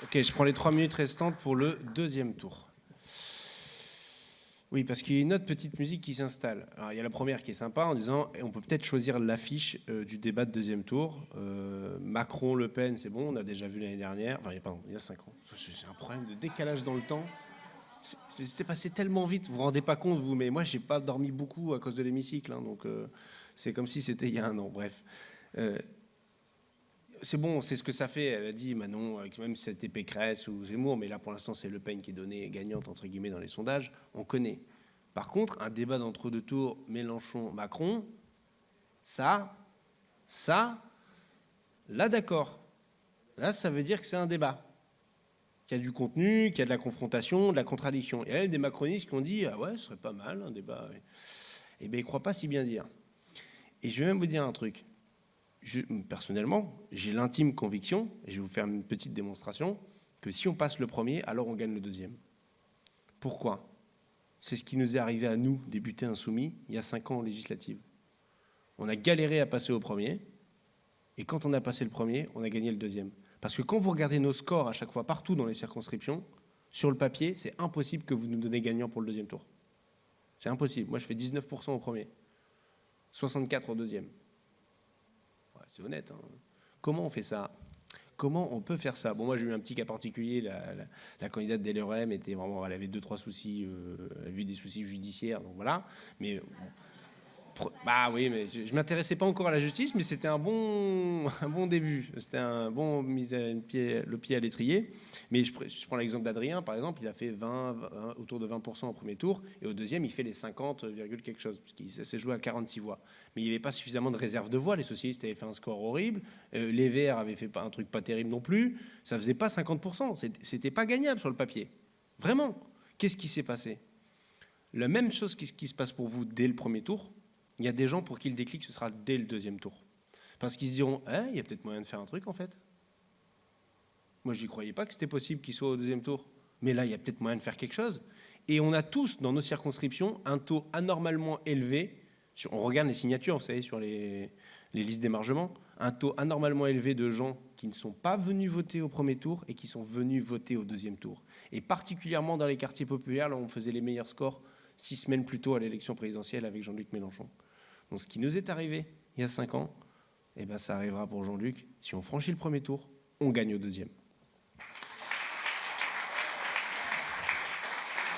Ok, je prends les trois minutes restantes pour le deuxième tour. Oui, parce qu'il y a une autre petite musique qui s'installe. Alors, il y a la première qui est sympa en disant on peut peut-être choisir l'affiche euh, du débat de deuxième tour. Euh, Macron-Le Pen, c'est bon, on a déjà vu l'année dernière. Enfin, il y a, pardon, il y a cinq ans. J'ai un problème de décalage dans le temps. C'était passé tellement vite, vous vous rendez pas compte, vous, mais moi, j'ai pas dormi beaucoup à cause de l'hémicycle. hein, donc, euh, c'est comme si c'était il y a un an. Bref. Euh, c'est bon, c'est ce que ça fait. Elle a dit Manon, avec même si c'était Pécresse ou Zemmour, mais là pour l'instant c'est Le Pen qui est donnée gagnante entre guillemets dans les sondages. On connaît. Par contre, un débat d'entre-deux tours, Mélenchon-Macron, ça, ça, là d'accord. Là, ça veut dire que c'est un débat. Qu'il y a du contenu, qu'il y a de la confrontation, de la contradiction. Il y a des macronistes qui ont dit Ah ouais, ce serait pas mal un débat. Eh bien, ils ne croient pas si bien dire. Et je vais même vous dire un truc personnellement, j'ai l'intime conviction, et je vais vous faire une petite démonstration, que si on passe le premier, alors on gagne le deuxième. Pourquoi? C'est ce qui nous est arrivé à nous, députés insoumis, il y a cinq ans en législative. On a galéré à passer au premier, et quand on a passé le premier, on a gagné le deuxième. Parce que quand vous regardez nos scores à chaque fois, partout dans les circonscriptions, sur le papier, c'est impossible que vous nous donnez gagnant pour le deuxième tour. C'est impossible. Moi, je fais 19% au premier, 64 au deuxième honnête. Hein. Comment on fait ça? Comment on peut faire ça? Bon, moi j'ai eu un petit cas particulier. La, candidate d'LRM était vraiment, elle avait deux trois soucis, euh, elle a vu des soucis judiciaires, donc voilà. Mais bah oui, mais je, je m'intéressais pas encore à la justice, mais c'était un bon, (laughs) un bon début. C'était un bon mise à pied, le pied à l'étrier. Mais je, prends l'exemple d'Adrien, par exemple, il a fait 20, 20, autour de 20% au premier tour, et au deuxième, il fait les 50, quelque chose, puisqu'il s'est joué à 46 voix. Mais il n'y avait pas suffisamment de réserve de voix. Les socialistes avaient fait un score horrible, euh, les Verts avaient fait un truc pas terrible non plus. Ça faisait pas 50%. C'était pas gagnable sur le papier. Vraiment. Qu'est-ce qui s'est passé? La même chose qui, qui se passe pour vous dès le premier tour, il y a des gens pour qui le déclic, ce sera dès le deuxième tour. Parce qu'ils se diront, eh, il y a peut-être moyen de faire un truc en fait. Moi, je n'y croyais pas que c'était possible qu'il soit au deuxième tour. Mais là, il y a peut-être moyen de faire quelque chose. Et on a tous, dans nos circonscriptions, un taux anormalement élevé. On regarde les signatures, vous savez, sur les, listes d'émargement. Un taux anormalement élevé de gens qui ne sont pas venus voter au premier tour et qui sont venus voter au deuxième tour. Et particulièrement dans les quartiers populaires, là on faisait les meilleurs scores six semaines plus tôt à l'élection présidentielle avec Jean-Luc Mélenchon. Donc ce qui nous est arrivé il y a cinq ans, eh ben, ça arrivera pour Jean-Luc. Si on franchit le premier tour, on gagne au deuxième.